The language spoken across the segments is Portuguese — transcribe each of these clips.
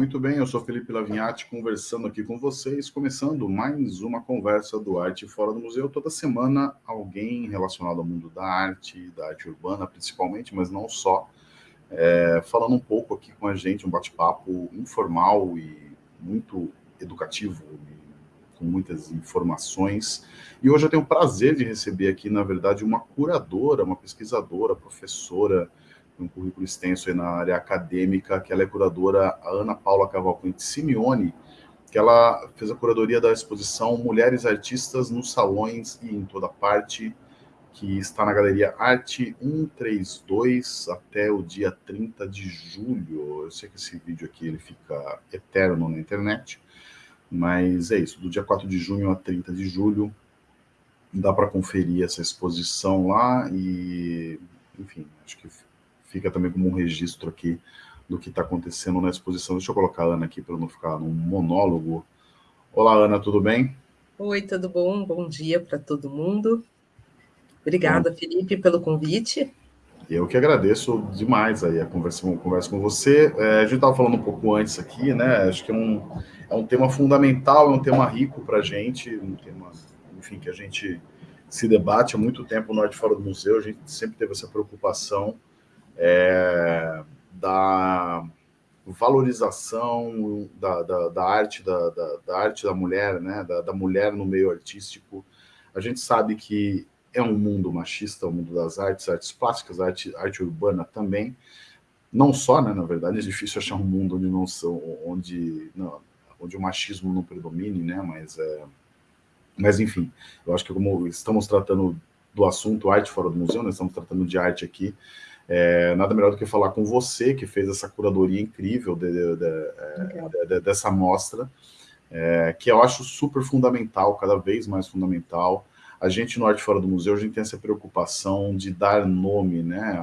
Muito bem, eu sou Felipe Lavinhati, conversando aqui com vocês, começando mais uma conversa do Arte Fora do Museu. Toda semana, alguém relacionado ao mundo da arte, da arte urbana principalmente, mas não só, é, falando um pouco aqui com a gente, um bate-papo informal e muito educativo, com muitas informações. E hoje eu tenho o prazer de receber aqui, na verdade, uma curadora, uma pesquisadora, professora, um currículo extenso na área acadêmica, que ela é curadora, a Ana Paula Cavalcante Simeone, que ela fez a curadoria da exposição Mulheres Artistas nos Salões e em Toda Parte, que está na Galeria Arte 132 até o dia 30 de julho. Eu sei que esse vídeo aqui ele fica eterno na internet, mas é isso, do dia 4 de junho a 30 de julho, dá para conferir essa exposição lá e, enfim, acho que fica também como um registro aqui do que está acontecendo na exposição. Deixa eu colocar a Ana aqui para não ficar num monólogo. Olá, Ana, tudo bem? Oi, tudo bom? Bom dia para todo mundo. Obrigada, bom. Felipe, pelo convite. Eu que agradeço demais aí a conversa, a conversa com você. É, a gente estava falando um pouco antes aqui, né? Acho que é um, é um tema fundamental, é um tema rico para a gente, um tema, enfim, que a gente se debate há muito tempo no Norte Fora do Museu, a gente sempre teve essa preocupação é, da valorização da, da, da arte da, da, arte da mulher, né, da, mulher no meio artístico. A gente sabe que é um mundo machista, o mundo das artes, artes plásticas, arte, arte urbana também. Não só, né, na verdade, é difícil achar um mundo onde não são, onde, não, onde o machismo não predomine, né, mas é, mas enfim, eu acho que como estamos tratando do assunto arte fora do museu, né, estamos tratando de arte aqui, é, nada melhor do que falar com você, que fez essa curadoria incrível de, de, de, de dessa mostra, é, que eu acho super fundamental, cada vez mais fundamental. A gente no Arte Fora do Museu, a gente tem essa preocupação de dar nome né,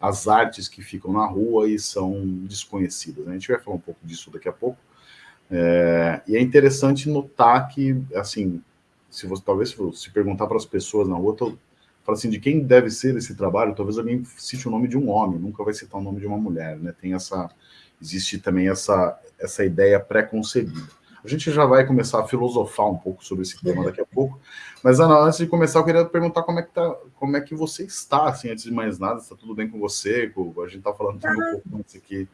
às artes que ficam na rua e são desconhecidas. A gente vai falar um pouco disso daqui a pouco. É, e é interessante notar que, assim, se você talvez se perguntar para as pessoas na rua, fala assim, de quem deve ser esse trabalho, talvez alguém cite o nome de um homem, nunca vai citar o nome de uma mulher, né? Tem essa, existe também essa, essa ideia pré-concebida. A gente já vai começar a filosofar um pouco sobre esse tema daqui a pouco, mas Ana, antes de começar, eu queria perguntar como é que, tá, como é que você está, assim, antes de mais nada, está tudo bem com você? A gente está falando um pouco antes aqui,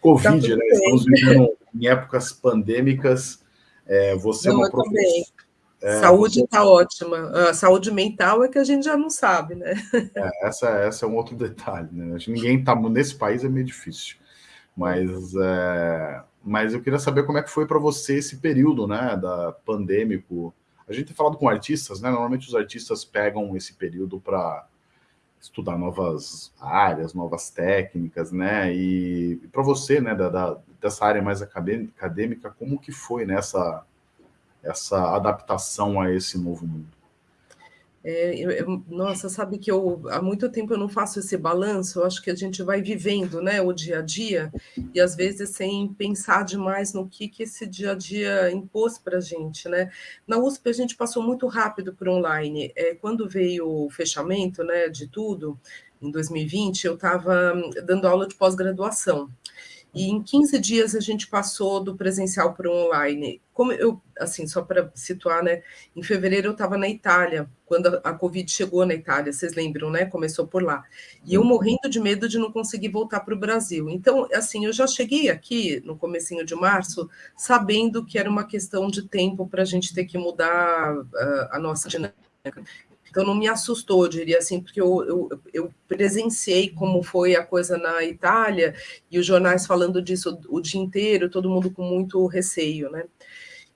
Covid, tá né? Estamos vivendo em épocas pandêmicas, é, você é Não, é uma professora é, saúde está ótima. A saúde mental é que a gente já não sabe, né? É, essa, essa é um outro detalhe, né? Acho que ninguém está nesse país é meio difícil. Mas, é, mas eu queria saber como é que foi para você esse período, né, da pandêmico. A gente tem falado com artistas, né? Normalmente os artistas pegam esse período para estudar novas áreas, novas técnicas, né? E, e para você, né, da, da, dessa área mais acadêmica, como que foi nessa essa adaptação a esse novo mundo? É, eu, nossa, sabe que eu há muito tempo eu não faço esse balanço, eu acho que a gente vai vivendo né, o dia a dia, e às vezes sem pensar demais no que, que esse dia a dia impôs para a gente. Né? Na USP a gente passou muito rápido para online. É, quando veio o fechamento né, de tudo, em 2020, eu estava dando aula de pós-graduação. E em 15 dias a gente passou do presencial para o online. Como eu, assim, só para situar, né? Em fevereiro eu estava na Itália, quando a, a, Covid chegou na Itália, vocês lembram, né? Começou por lá. E eu morrendo de medo de não conseguir voltar para o Brasil. Então, assim, eu já cheguei aqui no comecinho de março, sabendo que era uma questão de tempo para a gente ter que mudar uh, a nossa dinâmica. Então não me assustou, diria assim, porque eu, eu, eu, presenciei como foi a coisa na Itália e os jornais falando disso o dia inteiro, todo mundo com muito receio, né?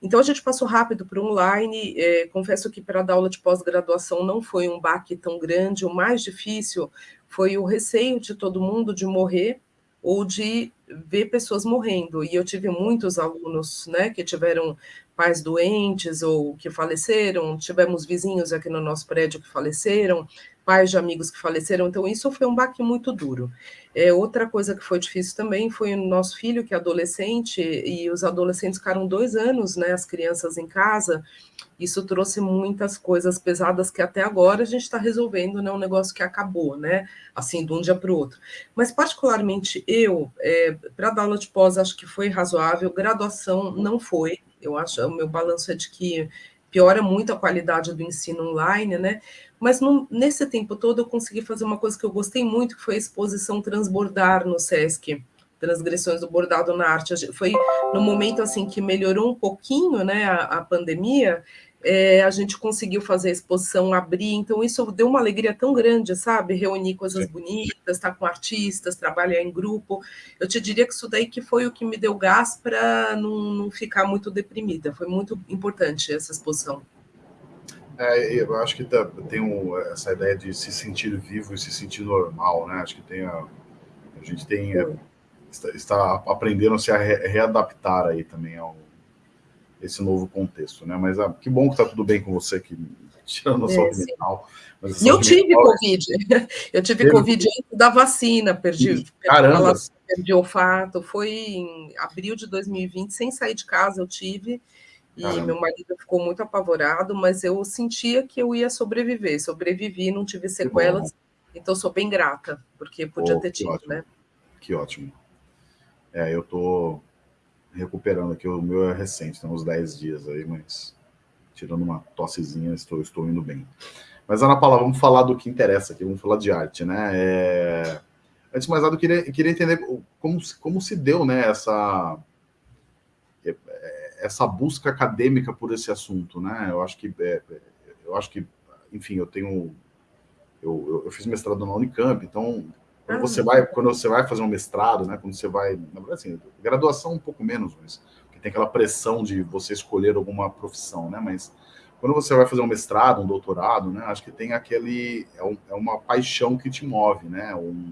Então a gente passou rápido para o online. É, confesso que para dar aula de pós-graduação não foi um baque tão grande. O mais difícil foi o receio de todo mundo de morrer ou de ver pessoas morrendo. E eu tive muitos alunos né, que tiveram pais doentes ou que faleceram, tivemos vizinhos aqui no nosso prédio que faleceram, pais de amigos que faleceram, então isso foi um baque muito duro. É, outra coisa que foi difícil também foi o nosso filho, que é adolescente, e os adolescentes ficaram dois anos, né, as crianças em casa, isso trouxe muitas coisas pesadas que até agora a gente está resolvendo, né, um negócio que acabou, né, assim, de um dia para o outro. Mas, particularmente, eu, é, para dar aula de pós, acho que foi razoável, graduação não foi, eu acho, o meu balanço é de que piora muito a qualidade do ensino online, né? Mas no, nesse tempo todo eu consegui fazer uma coisa que eu gostei muito, que foi a exposição Transbordar no SESC, Transgressões do Bordado na Arte. Foi no momento assim que melhorou um pouquinho né, a, a pandemia, é, a gente conseguiu fazer a exposição abrir, então isso deu uma alegria tão grande, sabe? Reunir coisas Sim. bonitas, estar com artistas, trabalhar em grupo. Eu te diria que isso daí que foi o que me deu gás para não, não, ficar muito deprimida. Foi muito importante essa exposição. É, eu acho que tá, tem um, essa ideia de se sentir vivo e se sentir normal, né? Acho que tem a, a gente tem é, está, está, aprendendo a se readaptar aí também ao esse novo contexto, né? Mas ah, que bom que está tudo bem com você, que tirando a saúde é, mental. E eu tive mental, Covid, eu tive teve... Covid antes da vacina, perdi, Caramba. perdi olfato, foi em abril de 2020, sem sair de casa eu tive, e Caramba. meu marido ficou muito apavorado, mas eu sentia que eu ia sobreviver, sobrevivi, não tive sequelas, então sou bem grata, porque podia oh, ter tido, ótimo. né? Que ótimo. É, eu tô recuperando aqui, o meu é recente, tem uns 10 dias aí, mas tirando uma tossezinha, estou, estou indo bem. Mas, Ana Paula, vamos falar do que interessa aqui, vamos falar de arte, né? É... Antes de mais nada, eu queria, queria entender como, como se deu né, essa, essa busca acadêmica por esse assunto, né? Eu acho que, é, eu acho que enfim, eu tenho... Eu, eu, fiz mestrado na Unicamp, então quando você vai, quando você vai fazer um mestrado, né? Quando você vai, na verdade, assim, graduação um pouco menos, mas tem aquela pressão de você escolher alguma profissão, né? Mas quando você vai fazer um mestrado, um doutorado, né? Acho que tem aquele é, um, é uma paixão que te move, né? Um,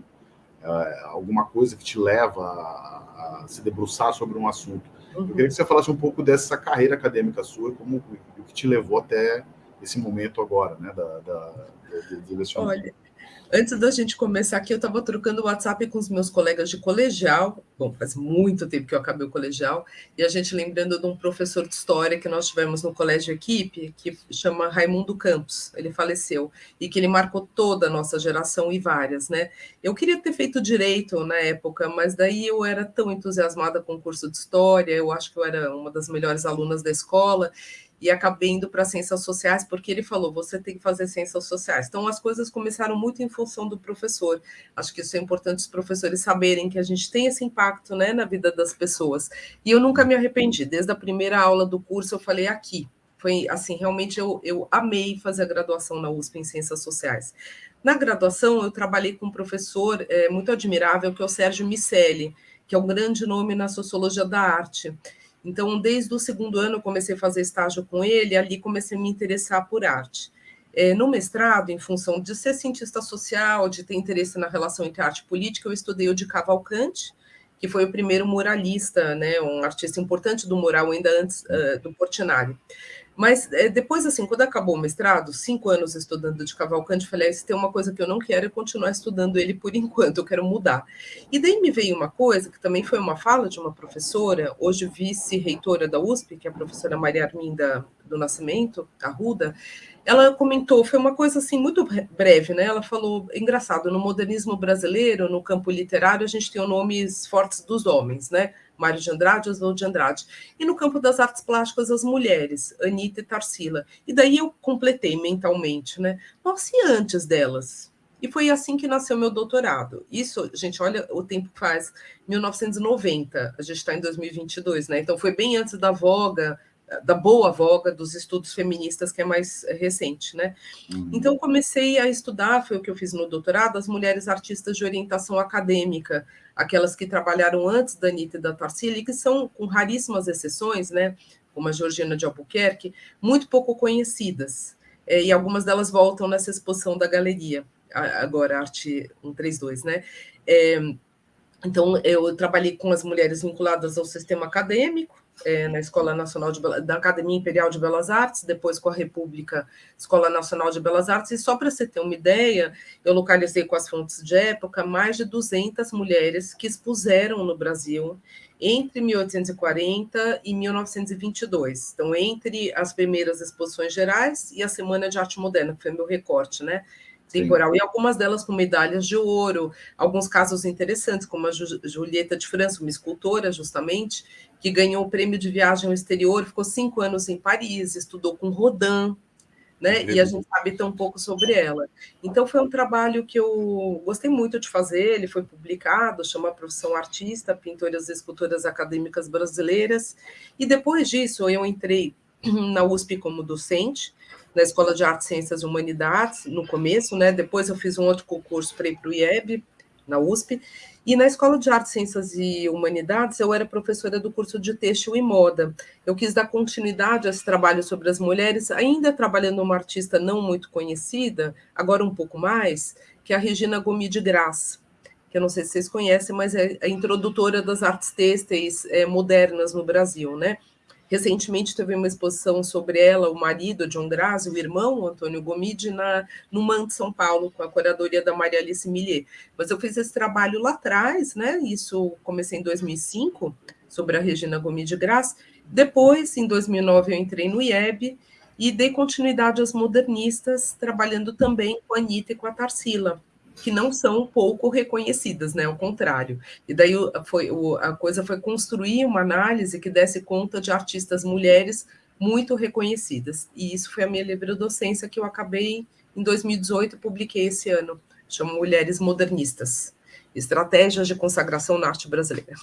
é, alguma coisa que te leva a, a, se debruçar sobre um assunto. Uhum. Eu queria que você falasse um pouco dessa carreira acadêmica sua, como o que te levou até esse momento agora, né? Da, da, da, da Olha, Antes da gente começar aqui, eu estava trocando o WhatsApp com os meus colegas de colegial. Bom, faz muito tempo que eu acabei o colegial. E a gente lembrando de um professor de história que nós tivemos no colégio equipe, que chama Raimundo Campos. Ele faleceu. E que ele marcou toda a nossa geração e várias, né? Eu queria ter feito direito na época, mas daí eu era tão entusiasmada com o curso de história. Eu acho que eu era uma das melhores alunas da escola e acabei indo para ciências sociais, porque ele falou, você tem que fazer ciências sociais. Então, as coisas começaram muito em função do professor. Acho que isso é importante os professores saberem que a gente tem esse impacto né, na vida das pessoas. E eu nunca me arrependi. Desde a primeira aula do curso, eu falei aqui. Foi assim, realmente eu, eu amei fazer a graduação na USP em Ciências Sociais. Na graduação, eu trabalhei com um professor é, muito admirável, que é o Sérgio Micelli, que é um grande nome na sociologia da arte. Então, desde o segundo ano, comecei a fazer estágio com ele, ali comecei a me interessar por arte. É, no mestrado, em função de ser cientista social, de ter interesse na relação entre arte e política, eu estudei o de Cavalcante, que foi o primeiro muralista, né, um artista importante do mural, ainda antes uh, do Portinari. Mas é, depois, assim, quando acabou o mestrado, cinco anos estudando de Cavalcante, falei, ah, se tem uma coisa que eu não quero é continuar estudando ele por enquanto, eu quero mudar. E daí me veio uma coisa, que também foi uma fala de uma professora, hoje vice-reitora da USP, que é a professora Maria Arminda do Nascimento, Arruda, ela comentou, foi uma coisa assim muito breve, né? Ela falou, engraçado, no modernismo brasileiro, no campo literário, a gente tem os nomes fortes dos homens, né? Mário de Andrade, Oswald de Andrade. E no campo das artes plásticas, as mulheres, Anitta e Tarsila. E daí eu completei mentalmente, né? Nossa, e antes delas? E foi assim que nasceu meu doutorado. Isso, gente, olha o tempo que faz, 1990, a gente está em 2022, né? Então foi bem antes da voga, da boa voga dos estudos feministas, que é mais recente, né? Uhum. Então comecei a estudar, foi o que eu fiz no doutorado, as mulheres artistas de orientação acadêmica, aquelas que trabalharam antes da Anitta e da Tarsila, e que são, com raríssimas exceções, né, como a Georgina de Albuquerque, muito pouco conhecidas. É, e algumas delas voltam nessa exposição da galeria, agora, Arte 132, né? É, então, eu trabalhei com as mulheres vinculadas ao sistema acadêmico, é, na Escola Nacional de da Academia Imperial de Belas Artes, depois com a República Escola Nacional de Belas Artes, e só para você ter uma ideia, eu localizei com as fontes de época mais de 200 mulheres que expuseram no Brasil entre 1840 e 1922. Então, entre as primeiras exposições gerais e a Semana de Arte Moderna, que foi meu recorte, né? Temporal, Sim. e algumas delas com medalhas de ouro, alguns casos interessantes, como a Julieta de França, uma escultora, justamente, que ganhou o prêmio de viagem ao exterior, ficou cinco anos em Paris, estudou com Rodin, né? E a gente sabe tão pouco sobre ela. Então foi um trabalho que eu gostei muito de fazer, ele foi publicado, chama Profissão Artista, Pintoras e Escultoras Acadêmicas Brasileiras, e depois disso eu entrei na USP como docente, na Escola de Artes, Ciências e Humanidades, no começo, né? Depois eu fiz um outro concurso para ir para o IEB, na USP, e na Escola de Artes, Ciências e Humanidades eu era professora do curso de Têxtil e Moda. Eu quis dar continuidade a esse trabalho sobre as mulheres, ainda trabalhando uma artista não muito conhecida, agora um pouco mais, que é a Regina Gomi de Graça, que eu não sei se vocês conhecem, mas é a introdutora das artes têxteis é, modernas no Brasil, né? Recentemente teve uma exposição sobre ela, o marido, John Grazi, o irmão, Antônio Gomide, na, no MAN de São Paulo, com a curadoria da Maria Alice Millier. Mas eu fiz esse trabalho lá atrás, né? Isso comecei em 2005, sobre a Regina Gomide Graça. Depois, em 2009, eu entrei no IEB e dei continuidade às modernistas, trabalhando também com a Anitta e com a Tarsila que não são pouco reconhecidas, né? Ao contrário. E daí foi, a coisa foi construir uma análise que desse conta de artistas mulheres muito reconhecidas. E isso foi a minha livre docência que eu acabei em 2018, publiquei esse ano, chama Mulheres Modernistas. Estratégias de consagração na arte brasileira.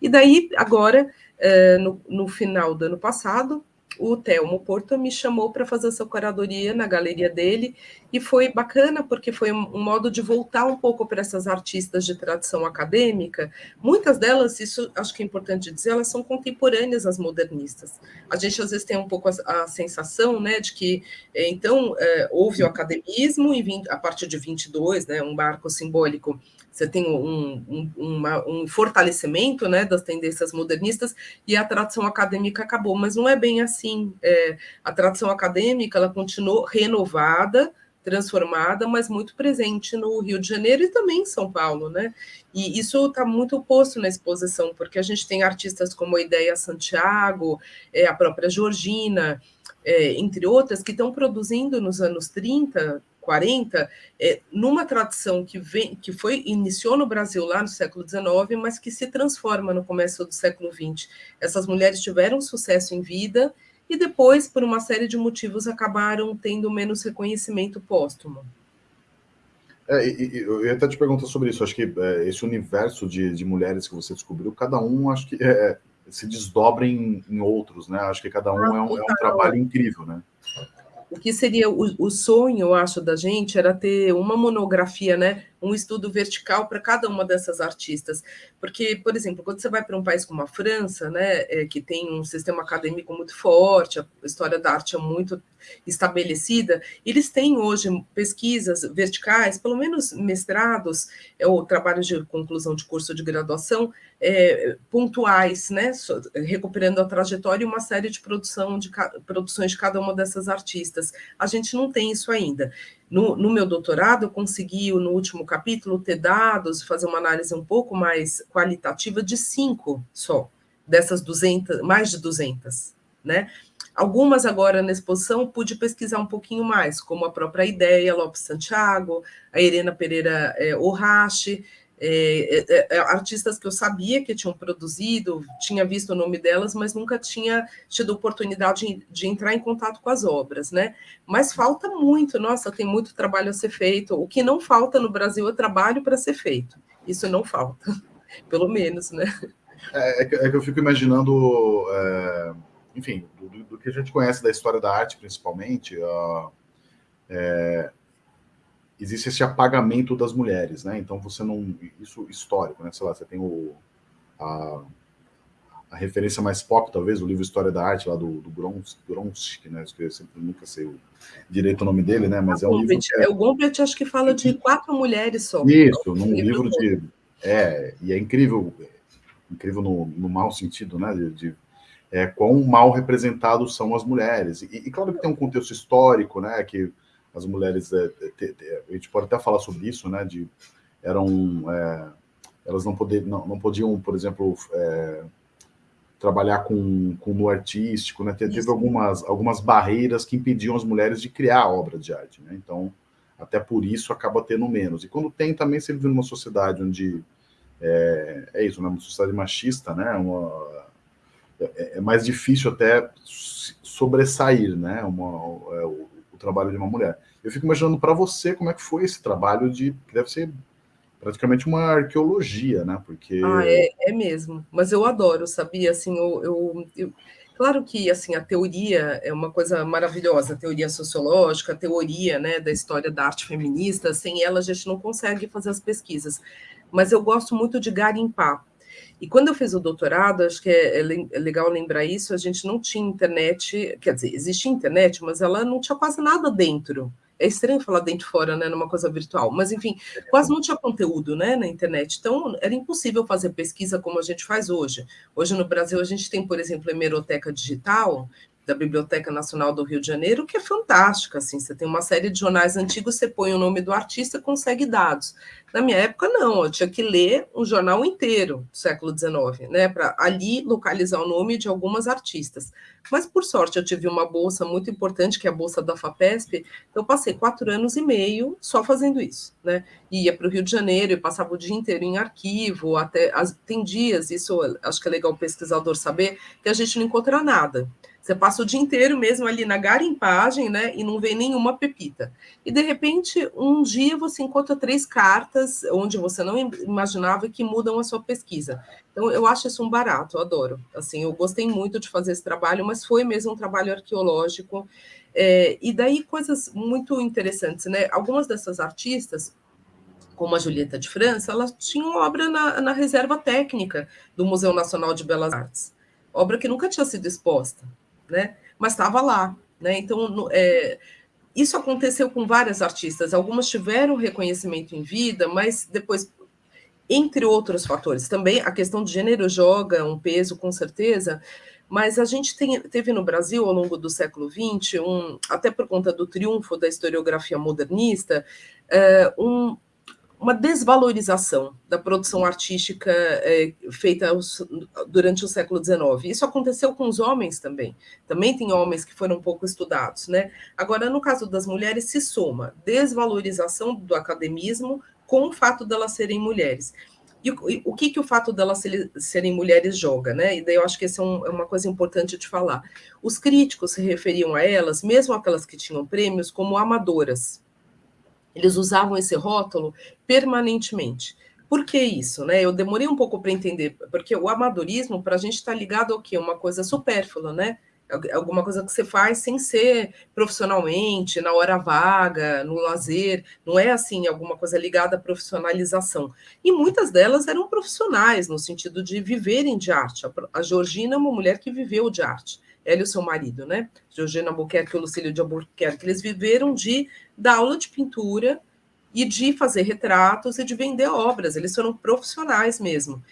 E daí, agora, eh, no, no final do ano passado, o Telmo Porto me chamou para fazer essa curadoria na galeria dele e foi bacana porque foi um modo de voltar um pouco para essas artistas de tradição acadêmica. Muitas delas, isso acho que é importante dizer, elas são contemporâneas às modernistas. A gente às vezes tem um pouco a, a sensação, né, de que eh, então é, houve o academismo e a partir de 22, né, um marco simbólico você tem um, um, uma, um fortalecimento né, das tendências modernistas e a tradição acadêmica acabou, mas não é bem assim. É, a tradição acadêmica ela continuou renovada, transformada, mas muito presente no Rio de Janeiro e também em São Paulo, né? E isso está muito posto na exposição, porque a gente tem artistas como a Ideia Santiago, é, a própria Georgina, é, entre outras, que estão produzindo nos anos 30, 40, é, numa tradição que, vem, que foi iniciou no Brasil lá no século XIX, mas que se transforma no começo do século XX. Essas mulheres tiveram sucesso em vida e depois, por uma série de motivos, acabaram tendo menos reconhecimento póstumo. É, eu ia até te perguntar sobre isso. Acho que é, esse universo de, de, mulheres que você descobriu, cada um acho que é, é se desdobra em, em, outros, né? Acho que cada um ah, é, um, é um trabalho incrível, né? o que seria o, o, sonho, eu acho, da gente era ter uma monografia, né, um estudo vertical para cada uma dessas artistas. Porque, por exemplo, quando você vai para um país como a França, né, é, que tem um sistema acadêmico muito forte, a história da arte é muito estabelecida, eles têm hoje pesquisas verticais, pelo menos mestrados, é, ou trabalhos de conclusão de curso de graduação, é, pontuais, né, recuperando a trajetória e uma série de, produção de produções de cada uma dessas artistas. A gente não tem isso ainda. No, no, meu doutorado, eu consegui, no último capítulo, ter dados, fazer uma análise um pouco mais qualitativa de cinco só, dessas 200, mais de 200, né? Algumas agora na exposição pude pesquisar um pouquinho mais, como a própria Ideia Lopes Santiago, a Irena Pereira é, Orrache, é, é, é, artistas que eu sabia que tinham produzido, tinha visto o nome delas, mas nunca tinha tido oportunidade de, de, entrar em contato com as obras, né? Mas falta muito, nossa, tem muito trabalho a ser feito. O que não falta no Brasil é trabalho para ser feito. Isso não falta, pelo menos, né? É, é, que, é eu fico imaginando, é, enfim, do, do, que a gente conhece da história da arte, principalmente, uh, existe esse apagamento das mulheres, né? Então você não. Isso histórico, né? Sei lá, você tem o. A, a referência mais pop, talvez, o livro História da Arte, lá do, do Gronsk, né? Eu sempre nunca sei o, direito o nome dele, né? Mas é um livro. É... O Gombrich acho que fala de quatro mulheres só. Isso, num livro de. É, e é incrível, incrível no, no mau sentido, né? De, de é, quão mal representados são as mulheres. E, e, claro que tem um contexto histórico, né, que as mulheres, é, te, te, a gente pode até falar sobre isso, né, de eram, é, elas não, poder, não, não podiam, por exemplo, é, trabalhar com, com no artístico, né, teve algumas, algumas barreiras que impediam as mulheres de criar obras de arte, né, então até por isso acaba tendo menos. E quando tem também, você vive numa sociedade onde é, é isso, né, uma sociedade machista, né, uma é, é, mais difícil até sobressair, né, uma, é, trabalho de uma mulher. Eu fico imaginando para você como é que foi esse trabalho de, que deve ser praticamente uma arqueologia, né, porque... Ah, é, é mesmo, mas eu adoro, sabia, assim, eu, eu, eu... Claro que assim a teoria é uma coisa maravilhosa, a teoria sociológica, a teoria né, da história da arte feminista, sem ela a gente não consegue fazer as pesquisas. Mas eu gosto muito de garimpar. E quando eu fiz o doutorado, acho que é, é, é, legal lembrar isso, a gente não tinha internet, quer dizer, existia internet, mas ela não tinha quase nada dentro. É estranho falar dentro fora, né, numa coisa virtual, mas enfim, quase não tinha conteúdo, né, na internet. Então, era impossível fazer pesquisa como a gente faz hoje. Hoje no Brasil a gente tem, por exemplo, a hemeroteca digital, da Biblioteca Nacional do Rio de Janeiro, que é fantástica, assim, você tem uma série de jornais antigos, você põe o nome do artista, consegue dados. Na minha época, não, eu tinha que ler um jornal inteiro do século XIX, né, para ali localizar o nome de algumas artistas. Mas, por sorte, eu tive uma bolsa muito importante, que é a bolsa da FAPESP, eu passei quatro anos e meio só fazendo isso, né, ia para o Rio de Janeiro e passava o dia inteiro em arquivo, até, tem dias, isso acho que é legal o pesquisador saber, que a gente não encontra nada, você passa o dia inteiro mesmo ali na garimpagem, né, e não vê nenhuma pepita. E de repente, um dia você encontra três cartas onde você não imaginava que mudam a sua pesquisa. Então, eu acho isso um barato, eu adoro. Assim, eu gostei muito de fazer esse trabalho, mas foi mesmo um trabalho arqueológico. É, e daí coisas muito interessantes, né? Algumas dessas artistas como a Julieta de França, elas tinham obra na, na reserva técnica do Museu Nacional de Belas Artes, obra que nunca tinha sido exposta né? Mas estava lá, né? Então, é, isso aconteceu com várias artistas. Algumas tiveram reconhecimento em vida, mas depois, entre outros fatores, também a questão de gênero joga um peso, com certeza. Mas a gente tem, teve no Brasil, ao longo do século XX, um, até por conta do triunfo da historiografia modernista, é, um, uma desvalorização da produção artística é, feita durante o século XIX. Isso aconteceu com os homens também. Também tem homens que foram pouco estudados, né? Agora, no caso das mulheres, se soma desvalorização do academismo com o fato delas serem mulheres. E o, o que, que o fato delas serem mulheres joga, né? E daí eu acho que essa é, um, é uma coisa importante de falar. Os críticos se referiam a elas, mesmo aquelas que tinham prêmios, como amadoras, eles usavam esse rótulo permanentemente. Por que isso? Né? Eu demorei um pouco para entender, porque o amadorismo, para a gente, está ligado ao quê? Uma coisa supérflua, né? Alguma coisa que você faz sem ser profissionalmente, na hora vaga, no lazer, não é assim, alguma coisa ligada à profissionalização. E muitas delas eram profissionais, no sentido de viverem de arte. A Georgina é uma mulher que viveu de arte ela e o seu marido, né? Georgina Albuquerque e Lucílio de Albuquerque, eles viveram de dar aula de pintura e de fazer retratos e de vender obras, eles foram profissionais mesmo.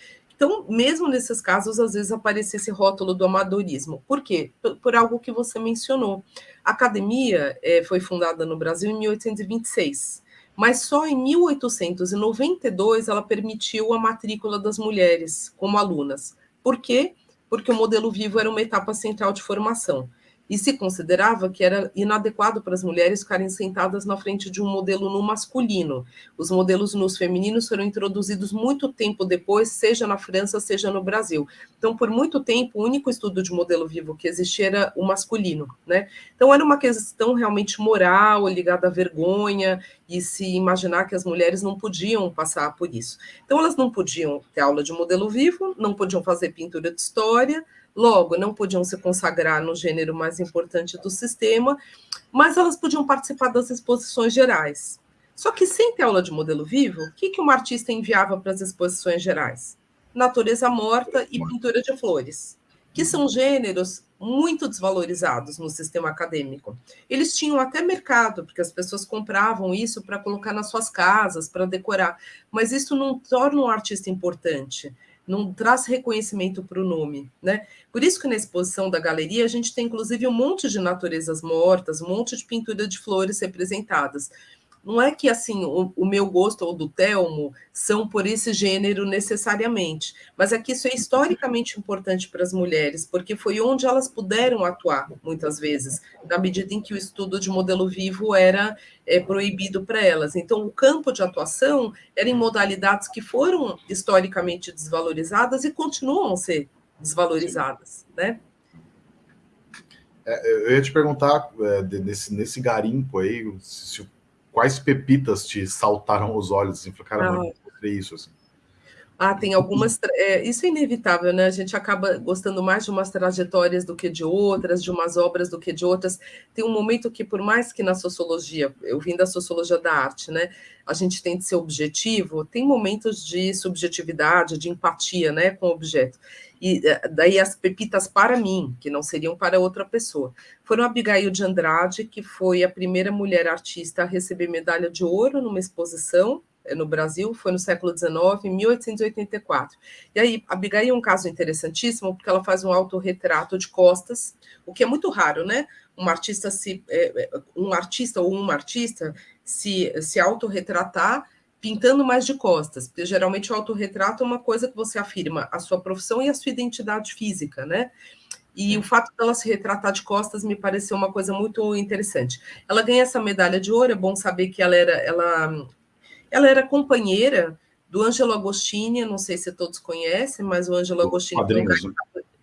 Então, mesmo nesses casos, às vezes aparecia esse rótulo do amadorismo. Por quê? Por, por algo que você mencionou. A academia é, foi fundada no Brasil em 1826, mas só em 1892 ela permitiu a matrícula das mulheres como alunas. Por quê? Porque o modelo vivo era uma etapa central de formação e se considerava que era inadequado para as mulheres ficarem sentadas na frente de um modelo no masculino. Os modelos nos femininos foram introduzidos muito tempo depois, seja na França, seja no Brasil. Então, por muito tempo, o único estudo de modelo vivo que existia era o masculino, né? Então, era uma questão realmente moral, ligada à vergonha, e se imaginar que as mulheres não podiam passar por isso. Então, elas não podiam ter aula de modelo vivo, não podiam fazer pintura de história, Logo, não podiam se consagrar no gênero mais importante do sistema, mas elas podiam participar das exposições gerais. Só que sem ter aula de modelo vivo, o que, que uma artista enviava para as exposições gerais? Natureza morta e pintura de flores, que são gêneros muito desvalorizados no sistema acadêmico. Eles tinham até mercado, porque as pessoas compravam isso para colocar nas suas casas, para decorar, mas isso não torna um artista importante não traz reconhecimento para o nome, né? Por isso que na exposição da galeria a gente tem inclusive um monte de naturezas mortas, um monte de pintura de flores representadas não é que assim o, o, meu gosto ou do Telmo são por esse gênero necessariamente, mas é que isso é historicamente importante para as mulheres, porque foi onde elas puderam atuar muitas vezes, na medida em que o estudo de modelo vivo era é, proibido para elas. Então, o campo de atuação era em modalidades que foram historicamente desvalorizadas e continuam a ser desvalorizadas, né? É, eu ia te perguntar é, nesse, nesse garimpo aí, se, quais pepitas te saltaram aos olhos? Assim, cara, ah. isso, assim. Ah, tem algumas. É, isso é inevitável, né? A gente acaba gostando mais de umas trajetórias do que de outras, de umas obras do que de outras. Tem um momento que, por mais que na sociologia, eu vim da sociologia da arte, né? A gente tem de ser objetivo, tem momentos de subjetividade, de empatia, né, com o objeto. E é, daí as pepitas para mim, que não seriam para outra pessoa, foram Abigail de Andrade, que foi a primeira mulher artista a receber medalha de ouro numa exposição eh, no Brasil, foi no século XIX, em 1884. E aí, Abigail é um caso interessantíssimo, porque ela faz um autorretrato de costas, o que é muito raro, né? Um artista, se, eh, eh, um artista ou uma artista se, se autorretratar pintando mais de costas, porque geralmente o autorretrato é uma coisa que você afirma a sua profissão e a sua identidade física, né? E o fato dela se retratar de costas me pareceu uma coisa muito interessante. Ela ganha essa medalha de ouro, é bom saber que ela era, ela ela era companheira do Angelo Agostini, não sei se todos conhecem, mas o Angelo Agostini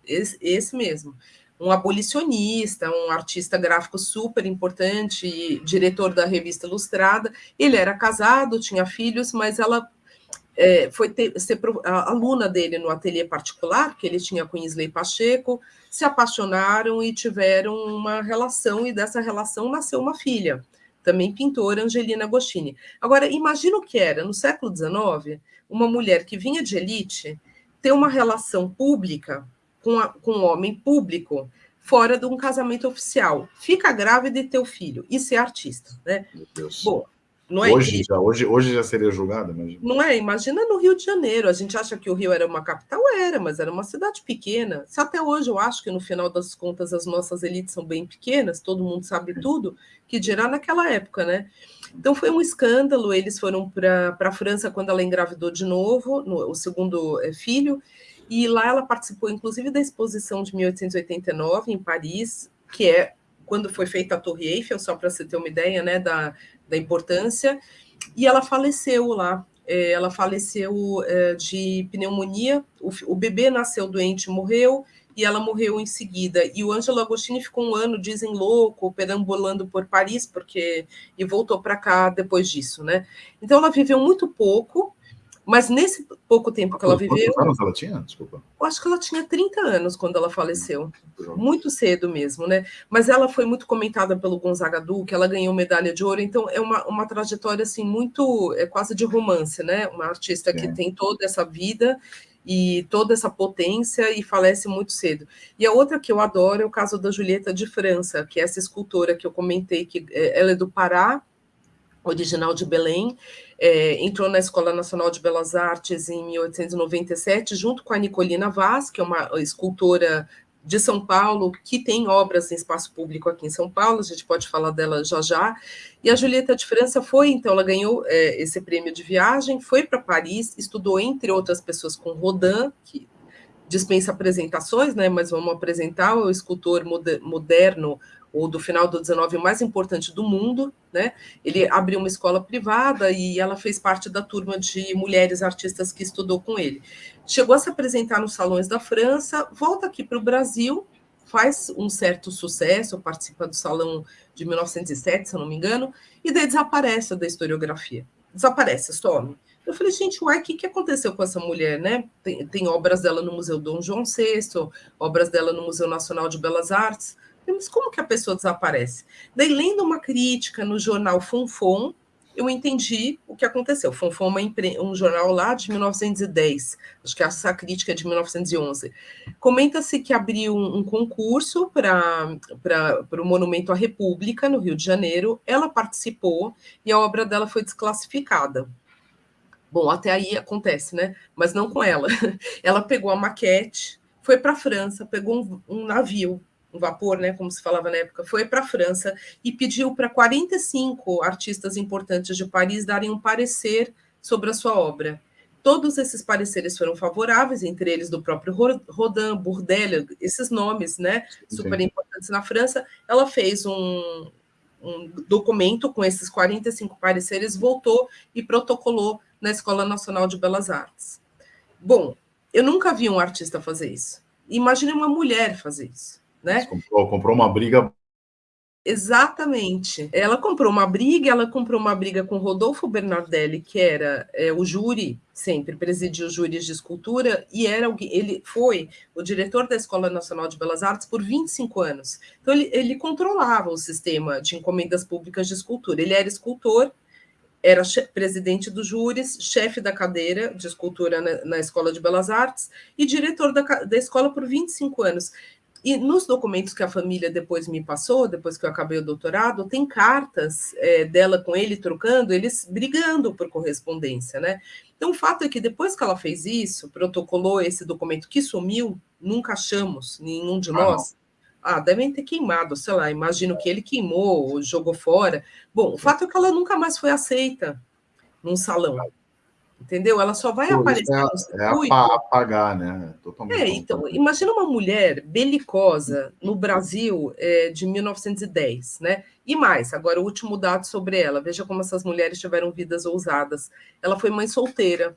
esse, esse mesmo, um abolicionista, um artista gráfico super importante, diretor da revista Ilustrada. Ele era casado, tinha filhos, mas ela é, foi ter, ser aluna dele no ateliê particular, que ele tinha com Isley Pacheco, se apaixonaram e tiveram uma relação, e dessa relação nasceu uma filha também pintora, Angelina Agostini. Agora, imagina o que era, no século XIX, uma mulher que vinha de elite ter uma relação pública com, a, com um homem público fora de um casamento oficial. Fica grávida e ter o filho. Isso é artista, né? Meu Deus. Bom, não é hoje, já, hoje, hoje já seria julgada, imagina. Não é? Imagina no Rio de Janeiro. A gente acha que o Rio era uma capital, era, mas era uma cidade pequena. Se até hoje eu acho que no final das contas as nossas elites são bem pequenas, todo mundo sabe tudo, que dirá naquela época, né? Então foi um escândalo. Eles foram para a França quando ela engravidou de novo, no, o segundo é, filho, e lá ela participou, inclusive, da exposição de 1889 em Paris, que é quando foi feita a Torre Eiffel, só para você ter uma ideia, né, da, da importância, e ela faleceu lá. É, ela faleceu é, de pneumonia, o, o bebê nasceu doente, morreu, e ela morreu em seguida. E o Ângelo Agostini ficou um ano, dizem, louco, perambulando por Paris, porque e voltou para cá depois disso, né? Então ela viveu muito pouco, mas nesse pouco tempo que ela viveu. Quantos anos ela tinha? Desculpa. Eu acho que ela tinha 30 anos quando ela faleceu. Muito cedo mesmo, né? Mas ela foi muito comentada pelo Gonzaga Duque, ela ganhou medalha de ouro, então é uma, uma trajetória assim muito. é quase de romance, né? Uma artista que tem toda essa vida e toda essa potência e falece muito cedo. E a outra que eu adoro é o caso da Julieta de França, que é essa escultora que eu comentei, que é, ela é do Pará, original de Belém, é, entrou na Escola Nacional de Belas Artes em 1897, junto com a Nicolina Vaz, que é uma escultora de São Paulo, que tem obras em espaço público aqui em São Paulo, a gente pode falar dela já já. E a Julieta de França foi, então, ela ganhou é, esse prêmio de viagem, foi para Paris, estudou, entre outras pessoas, com Rodin, que dispensa apresentações, né, mas vamos apresentar o escultor moderno ou do final do 19 o mais importante do mundo, né? Ele abriu uma escola privada e ela fez parte da turma de mulheres artistas que estudou com ele. Chegou a se apresentar nos salões da França, volta aqui para o Brasil, faz um certo sucesso, participa do salão de 1907, se eu não me engano, e daí desaparece da historiografia. Desaparece, some. Eu falei, gente, uai, o que, que aconteceu com essa mulher, né? Tem, tem obras dela no Museu Dom João VI, obras dela no Museu Nacional de Belas Artes, mas como que a pessoa desaparece? Daí, lendo uma crítica no jornal Fonfon, eu entendi o que aconteceu. Fonfon é um jornal lá de 1910, acho que essa crítica é de 1911. Comenta-se que abriu um, um concurso para o Monumento à República, no Rio de Janeiro. Ela participou e a obra dela foi desclassificada. Bom, até aí acontece, né? Mas não com ela. Ela pegou a maquete, foi para a França, pegou um, um, navio, um vapor, né? Como se falava na época, foi para a França e pediu para 45 artistas importantes de Paris darem um parecer sobre a sua obra. Todos esses pareceres foram favoráveis, entre eles do próprio Rodin, Bourdelle, esses nomes, né? Super importantes na França. Ela fez um, um documento com esses 45 pareceres, voltou e protocolou na Escola Nacional de Belas Artes. Bom, eu nunca vi um artista fazer isso. Imagine uma mulher fazer isso, né? Comprou, comprou uma briga Exatamente. Ela comprou uma briga, ela comprou uma briga com Rodolfo Bernardelli, que era é, o júri, sempre presidiu júris de escultura, e era ele foi o diretor da Escola Nacional de Belas Artes por 25 anos. Então, ele, ele controlava o sistema de encomendas públicas de escultura. Ele era escultor, era presidente dos júris, chefe da cadeira de escultura na, na, Escola de Belas Artes e diretor da, da escola por 25 anos. E nos documentos que a família depois me passou, depois que eu acabei o doutorado, tem cartas é, dela com ele trocando, eles brigando por correspondência, né? Então, o fato é que depois que ela fez isso, protocolou esse documento que sumiu, nunca achamos, nenhum de ah, nós. Ah, devem ter queimado, sei lá, imagino que ele queimou, jogou fora. Bom, o fato é que ela nunca mais foi aceita num salão entendeu? Ela só vai Pô, aparecer é, no circuito. É apagar, né? Totalmente. É, então, imagina uma mulher belicosa no Brasil é, de 1910, né? E mais, agora o último dado sobre ela, veja como essas mulheres tiveram vidas ousadas. Ela foi mãe solteira.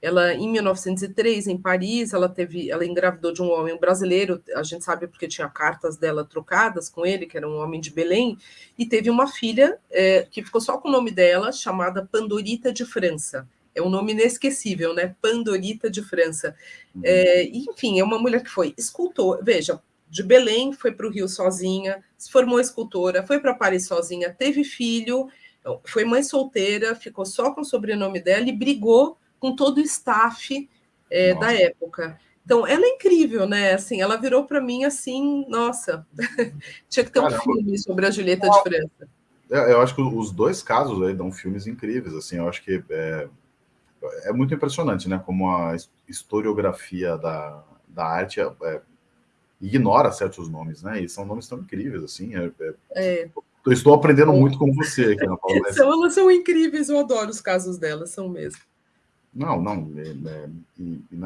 Ela, em 1903, em Paris, ela teve, ela engravidou de um homem brasileiro, a gente sabe porque tinha cartas dela trocadas com ele, que era um homem de Belém, e teve uma filha é, que ficou só com o nome dela, chamada Pandorita de França é um nome inesquecível, né? Pandorita de França. Uhum. É, enfim, é uma mulher que foi escultora. Veja, de Belém foi para o Rio sozinha, se formou escultora, foi para Paris sozinha, teve filho, foi mãe solteira, ficou só com o sobrenome dela e brigou com todo o staff é, da época. Então, ela é incrível, né? Assim, ela virou para mim assim, nossa, tinha que ter Caramba. um filme sobre a Julieta de França. É, eu acho que os dois casos aí dão filmes incríveis, assim, eu acho que é, é muito impressionante, né? Como a historiografia da, da arte é, é, ignora certos nomes, né? E são nomes tão incríveis, assim. É, é, é. Eu estou aprendendo muito com você aqui na Paula. São, elas são incríveis, eu adoro os casos delas, são mesmo. Não, não, é,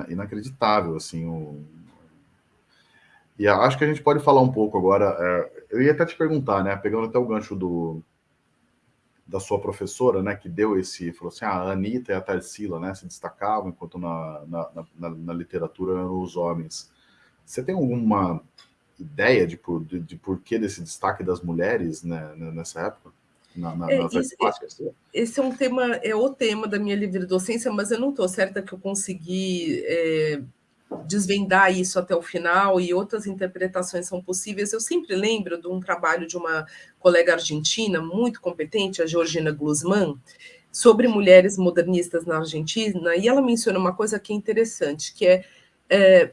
inacreditável, assim, o... E acho que a gente pode falar um pouco agora. eu ia até te perguntar, né? Pegando até o gancho do, da sua professora, né, que deu esse, falou assim, ah, a Anitta e a Tarsila, né, se destacavam, enquanto na, na, na, na literatura eram os homens. Você tem alguma ideia de, por, de, de porquê desse destaque das mulheres né, nessa época? Na, na, é, esse, esse, é um tema, é o tema da minha livre docência, mas eu não estou certa que eu consegui é, desvendar isso até o final e outras interpretações são possíveis. Eu sempre lembro de um trabalho de uma colega argentina muito competente, a Georgina Glusman, sobre mulheres modernistas na Argentina, e ela menciona uma coisa que é interessante, que é, é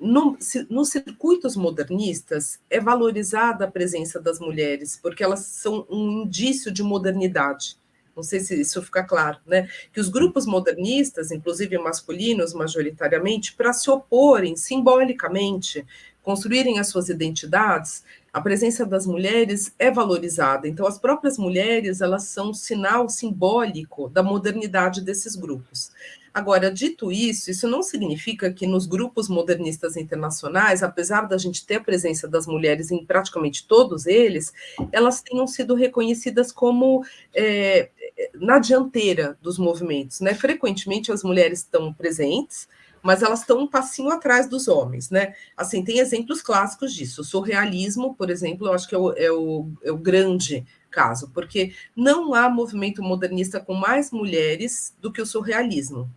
no, nos circuitos modernistas é valorizada a presença das mulheres, porque elas são um indício de modernidade não sei se isso fica claro, né? Que os grupos modernistas, inclusive masculinos majoritariamente, para se oporem simbolicamente, construírem as suas identidades, a presença das mulheres é valorizada. Então, as próprias mulheres, elas são um sinal simbólico da modernidade desses grupos. Agora, dito isso, isso não significa que nos grupos modernistas internacionais, apesar da gente ter a presença das mulheres em praticamente todos eles, elas tenham sido reconhecidas como é, na dianteira dos movimentos. Né? Frequentemente as mulheres estão presentes, mas elas estão um passinho atrás dos homens, né? Assim, tem exemplos clássicos disso. O surrealismo, por exemplo, eu acho que é o, é o, é o grande caso, porque não há movimento modernista com mais mulheres do que o surrealismo.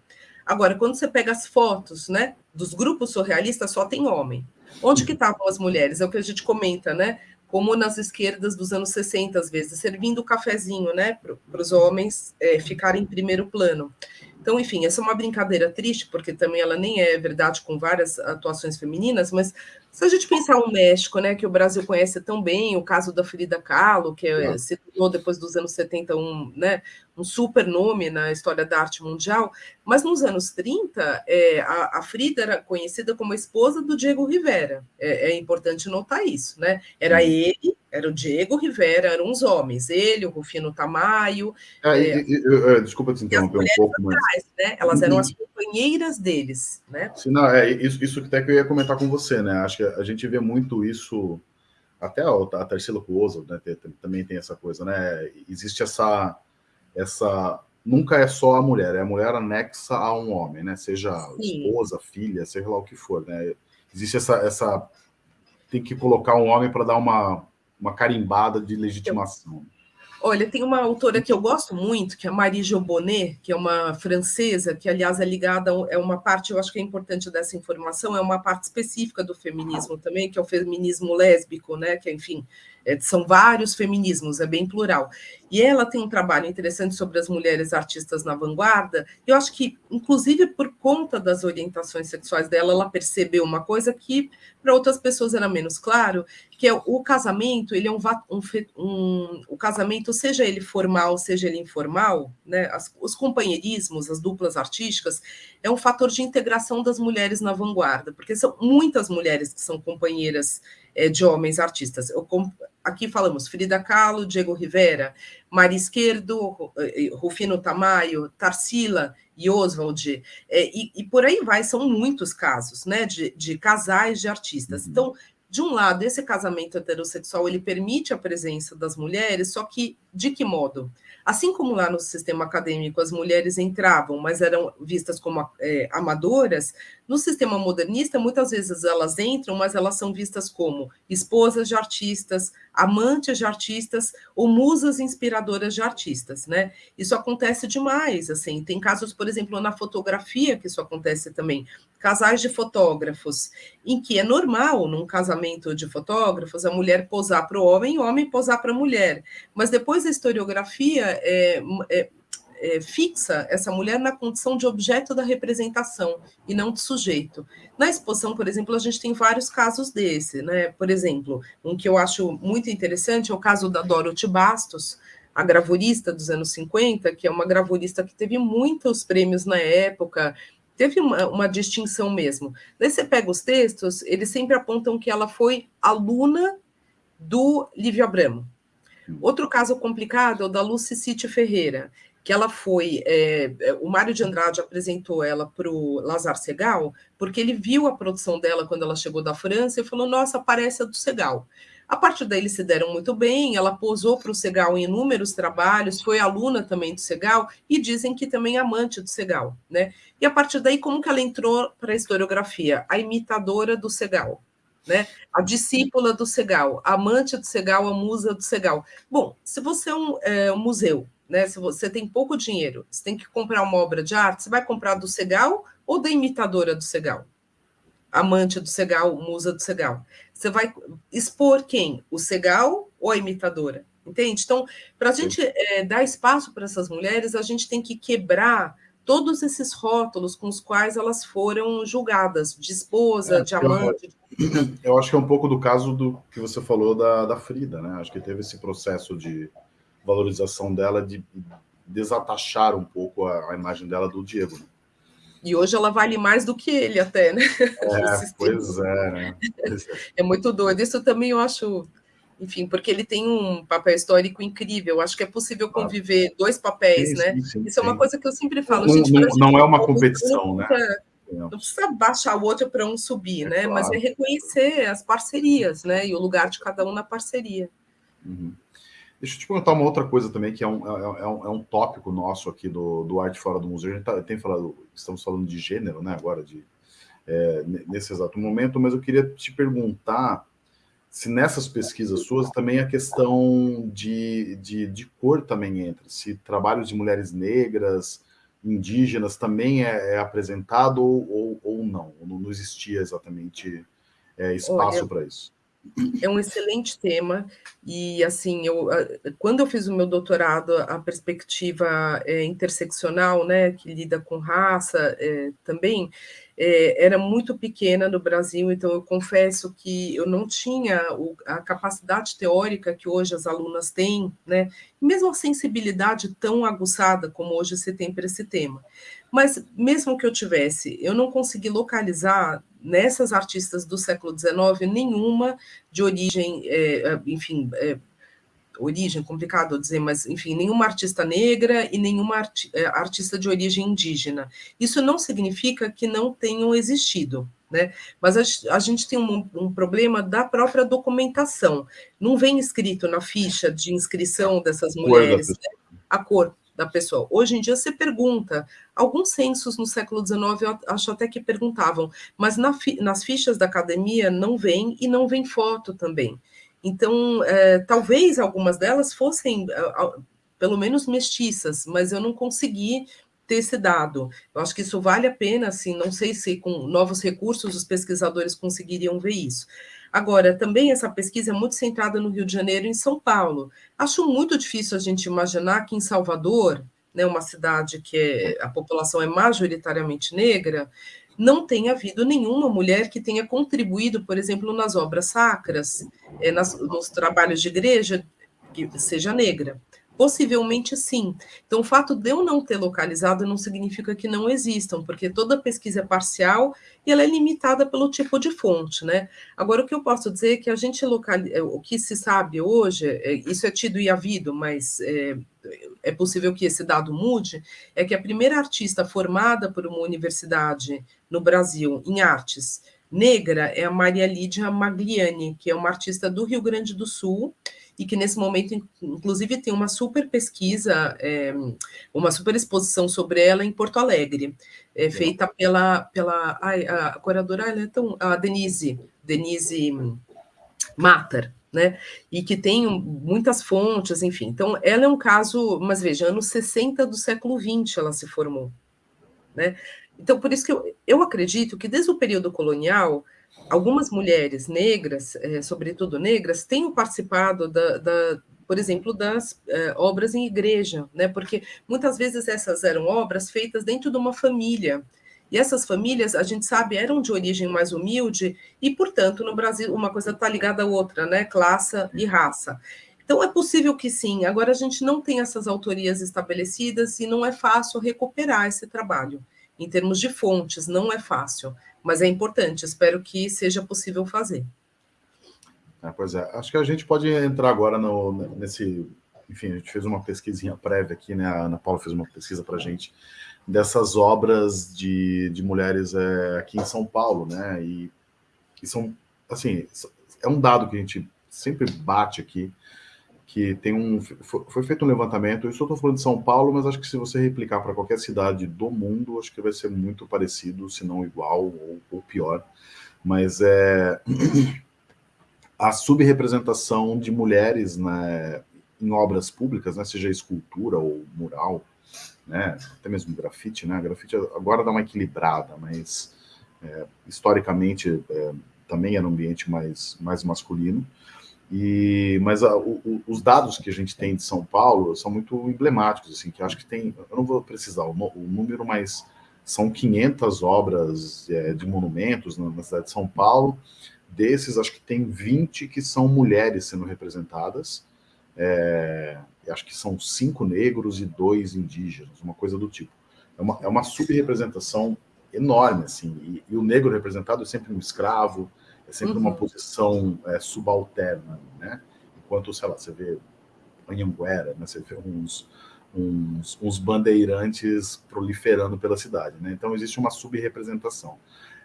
Agora, quando você pega as fotos, né, dos grupos surrealistas, só tem homem. Onde que estavam as mulheres? É o que a gente comenta, né? Como nas esquerdas dos anos 60, às vezes, servindo o cafezinho, né, para os homens é, ficarem em primeiro plano. Então, enfim, essa é uma brincadeira triste, porque também ela nem é verdade com várias atuações femininas, mas se a gente pensar o México, né, que o Brasil conhece tão bem, o caso da Frida Kahlo, que é, se tornou depois dos anos 70 um, né, um super nome na história da arte mundial, mas nos anos 30, é, a, a, Frida era conhecida como a esposa do Diego Rivera. É, é importante notar isso, né? Era ele, era o Diego Rivera, eram os homens, ele, o Rufino Tamayo. Ah, é, e, e, desculpa te interromper um pouco, mas... né? Elas eram as companheiras deles, né? Sim, não, é isso, isso que até que eu ia comentar com você, né? Acho que a gente vê muito isso até a, a Tarsila Cuoso, né, também tem essa coisa, né? Existe essa, essa. Nunca é só a mulher, é a mulher anexa a um homem, né? Seja Sim. esposa, filha, seja lá o que for, né? Existe essa. essa tem que colocar um homem para dar uma, uma carimbada de legitimação. Olha, tem uma autora que eu gosto muito, que é Marie Jobonnet, que é uma francesa, que, aliás, é ligada, é uma parte, eu acho que é importante dessa informação, é uma parte específica do feminismo também, que é o feminismo lésbico, né? Que, enfim, é, são vários feminismos, é bem plural. E ela tem um trabalho interessante sobre as mulheres artistas na vanguarda. E eu acho que, inclusive por conta das orientações sexuais dela, ela percebeu uma coisa que para outras pessoas era menos claro, que é o casamento, ele é um, um, um, o casamento, seja ele formal, seja ele informal, né, as, os companheirismos, as duplas artísticas, é um fator de integração das mulheres na vanguarda, porque são muitas mulheres que são companheiras é, de homens artistas. Eu, aqui falamos Frida Kahlo, Diego Rivera, Mari Esquerdo, eh, Rufino Tamayo, Tarsila e Oswald, é, e, e, por aí vai, são muitos casos né, de, de casais de artistas. Uhum. Então, de um lado, esse casamento heterossexual ele permite a presença das mulheres, só que de que modo? Assim como lá no sistema acadêmico as mulheres entravam, mas eram vistas como é, amadoras, no sistema modernista, muitas vezes elas entram, mas elas são vistas como esposas de artistas, amantes de artistas ou musas inspiradoras de artistas, né? Isso acontece demais, assim. Tem casos, por exemplo, na fotografia que isso acontece também. Casais de fotógrafos, em que é normal, num casamento de fotógrafos, a mulher posar para o homem e o homem posar para a mulher. Mas depois a historiografia é, é é, fixa essa mulher na condição de objeto da representação e não de sujeito. Na exposição, por exemplo, a gente tem vários casos desse, né? Por exemplo, um que eu acho muito interessante é o caso da Dorothy Bastos, a gravurista dos anos 50, que é uma gravurista que teve muitos prêmios na época, teve uma, uma, distinção mesmo. Daí você pega os textos, eles sempre apontam que ela foi aluna do Livio Abramo. Outro caso complicado é o da Lucy City Ferreira, que ela foi. É, é, o Mário de Andrade apresentou ela para o Lazar Segal, porque ele viu a produção dela quando ela chegou da França e falou: Nossa, parece a do Segal. A partir daí eles se deram muito bem, ela posou para o Segal em inúmeros trabalhos, foi aluna também do Segal e dizem que também é amante do Segal, né? E a partir daí como que ela entrou para a historiografia? A imitadora do Segal, né? A discípula do Segal, a amante do Segal, a musa do Segal. Bom, se você é um, é, um museu né? Se você tem pouco dinheiro, você tem que comprar uma obra de arte, você vai comprar do Segal ou da imitadora do Segal? Amante do Segal, musa do Segal. Você vai expor quem? O Segal ou a imitadora? Entende? Então, para a gente é, dar espaço para essas mulheres, a gente tem que quebrar todos esses rótulos com os quais elas foram julgadas, de esposa, é, de amante. Eu, eu, acho que é um pouco do caso do que você falou da, da Frida, né? Acho que teve esse processo de valorização dela, de desatachar um pouco a, a imagem dela do Diego. Né? E hoje ela vale mais do que ele até, né? É, pois é, né? é muito doido. Isso também eu acho, enfim, porque ele tem um papel histórico incrível. Acho que é possível conviver dois papéis, sim, né? Sim, sim, Isso é uma coisa que eu sempre falo. Não, gente, não, não é uma competição, né? Não precisa baixar o outro para um subir, é né? Claro. Mas é reconhecer as parcerias, né? E o lugar de cada um na parceria. Uhum. Deixa eu te perguntar uma outra coisa também, que é um, é, é um, é um tópico nosso aqui do, do Arte Fora do Museu. A gente tá, tem falado, estamos falando de gênero, né, agora, de, é, nesse exato momento, mas eu queria te perguntar se nessas pesquisas suas também a questão de, de, de cor também entra, se trabalhos de mulheres negras, indígenas também é, é apresentado ou, ou, ou não, não existia exatamente é, espaço para isso. É um excelente tema, e assim, eu, quando eu fiz o meu doutorado, a perspectiva é, interseccional, né, que lida com raça é, também, é, era muito pequena no Brasil, então eu confesso que eu não tinha o, a capacidade teórica que hoje as alunas têm, né, mesmo a sensibilidade tão aguçada como hoje se tem para esse tema. Mas mesmo que eu tivesse, eu não consegui localizar nessas artistas do século XIX nenhuma de origem, é, enfim, é, origem, complicado dizer, mas, enfim, nenhuma artista negra e nenhuma arti eh, artista de origem indígena. Isso não significa que não tenham existido, né? Mas a, a gente tem um, um, problema da própria documentação. Não vem escrito na ficha de inscrição dessas mulheres né? a cor da pessoa. Hoje em dia você pergunta, alguns censos no século XIX eu acho até que perguntavam, mas na, nas fichas da academia não vem e não vem foto também. Então, é, talvez algumas delas fossem, pelo menos, mestiças, mas eu não consegui ter esse dado. Eu acho que isso vale a pena, assim, não sei se com novos recursos os pesquisadores conseguiriam ver isso. Agora, também essa pesquisa é muito centrada no Rio de Janeiro e em São Paulo. Acho muito difícil a gente imaginar que em Salvador, né, uma cidade que é, a população é majoritariamente negra, não tenha havido nenhuma mulher que tenha contribuído, por exemplo, nas obras sacras, é, nas, nos trabalhos de igreja, que seja negra. Possivelmente sim. Então, o fato de eu não ter localizado não significa que não existam, porque toda pesquisa é parcial e ela é limitada pelo tipo de fonte, né? Agora, o que eu posso dizer é que a gente localiza, é, o que se sabe hoje, é, isso é tido e havido, mas é, é possível que esse dado mude, é que a primeira artista formada por uma universidade no Brasil em artes negra é a Maria Lídia Magliani, que é uma artista do Rio Grande do Sul, e que nesse momento, inclusive, tem uma super pesquisa, é, uma super exposição sobre ela em Porto Alegre, é, feita pela, pela ai, a curadora, ela é tão, a Denise, Denise Matar, né? E que tem muitas fontes, enfim. Então, ela é um caso, mas veja, anos 60 do século XX ela se formou, né? Então, por isso que eu, eu acredito que desde o período colonial, algumas mulheres negras, é, sobretudo negras, tenham participado da, da por exemplo, das é, obras em igreja, né? Porque muitas vezes essas eram obras feitas dentro de uma família. E essas famílias, a gente sabe, eram de origem mais humilde, e, portanto, no Brasil, uma coisa está ligada à outra, né? Classe e raça. Então, é possível que sim. Agora, a gente não tem essas autorias estabelecidas e não é fácil recuperar esse trabalho. Em termos de fontes, não é fácil mas é importante, espero que seja possível fazer. É, pois é, acho que a gente pode entrar agora no, nesse... Enfim, a gente fez uma pesquisinha prévia aqui, né? A Ana Paula fez uma pesquisa para a gente dessas obras de, de mulheres é, aqui em São Paulo, né? E, e são, assim, é um dado que a gente sempre bate aqui, que tem um... Foi feito um levantamento, eu só estou falando de São Paulo, mas acho que se você replicar para qualquer cidade do mundo, acho que vai ser muito parecido, se não igual ou, ou pior. Mas é... a subrepresentação de mulheres né, em obras públicas, né, seja escultura ou mural, né, até mesmo grafite, né, grafite agora dá uma equilibrada, mas é, historicamente é, também era um ambiente mais, mais masculino, e, mas a, o, os dados que a gente tem de São Paulo são muito emblemáticos, assim, que acho que tem, eu não vou precisar o, o número, mas são 500 obras é, de monumentos na, na, cidade de São Paulo. Desses, acho que tem 20 que são mulheres sendo representadas. É, acho que são cinco negros e dois indígenas, uma coisa do tipo. É uma, é uma subrepresentação enorme, assim, e, e o negro representado é sempre um escravo, é sempre uhum. uma posição é, subalterna, né? Enquanto, sei lá, você vê Anhanguera, né? você vê uns, uns, uns, bandeirantes proliferando pela cidade, né? Então, existe uma subrepresentação.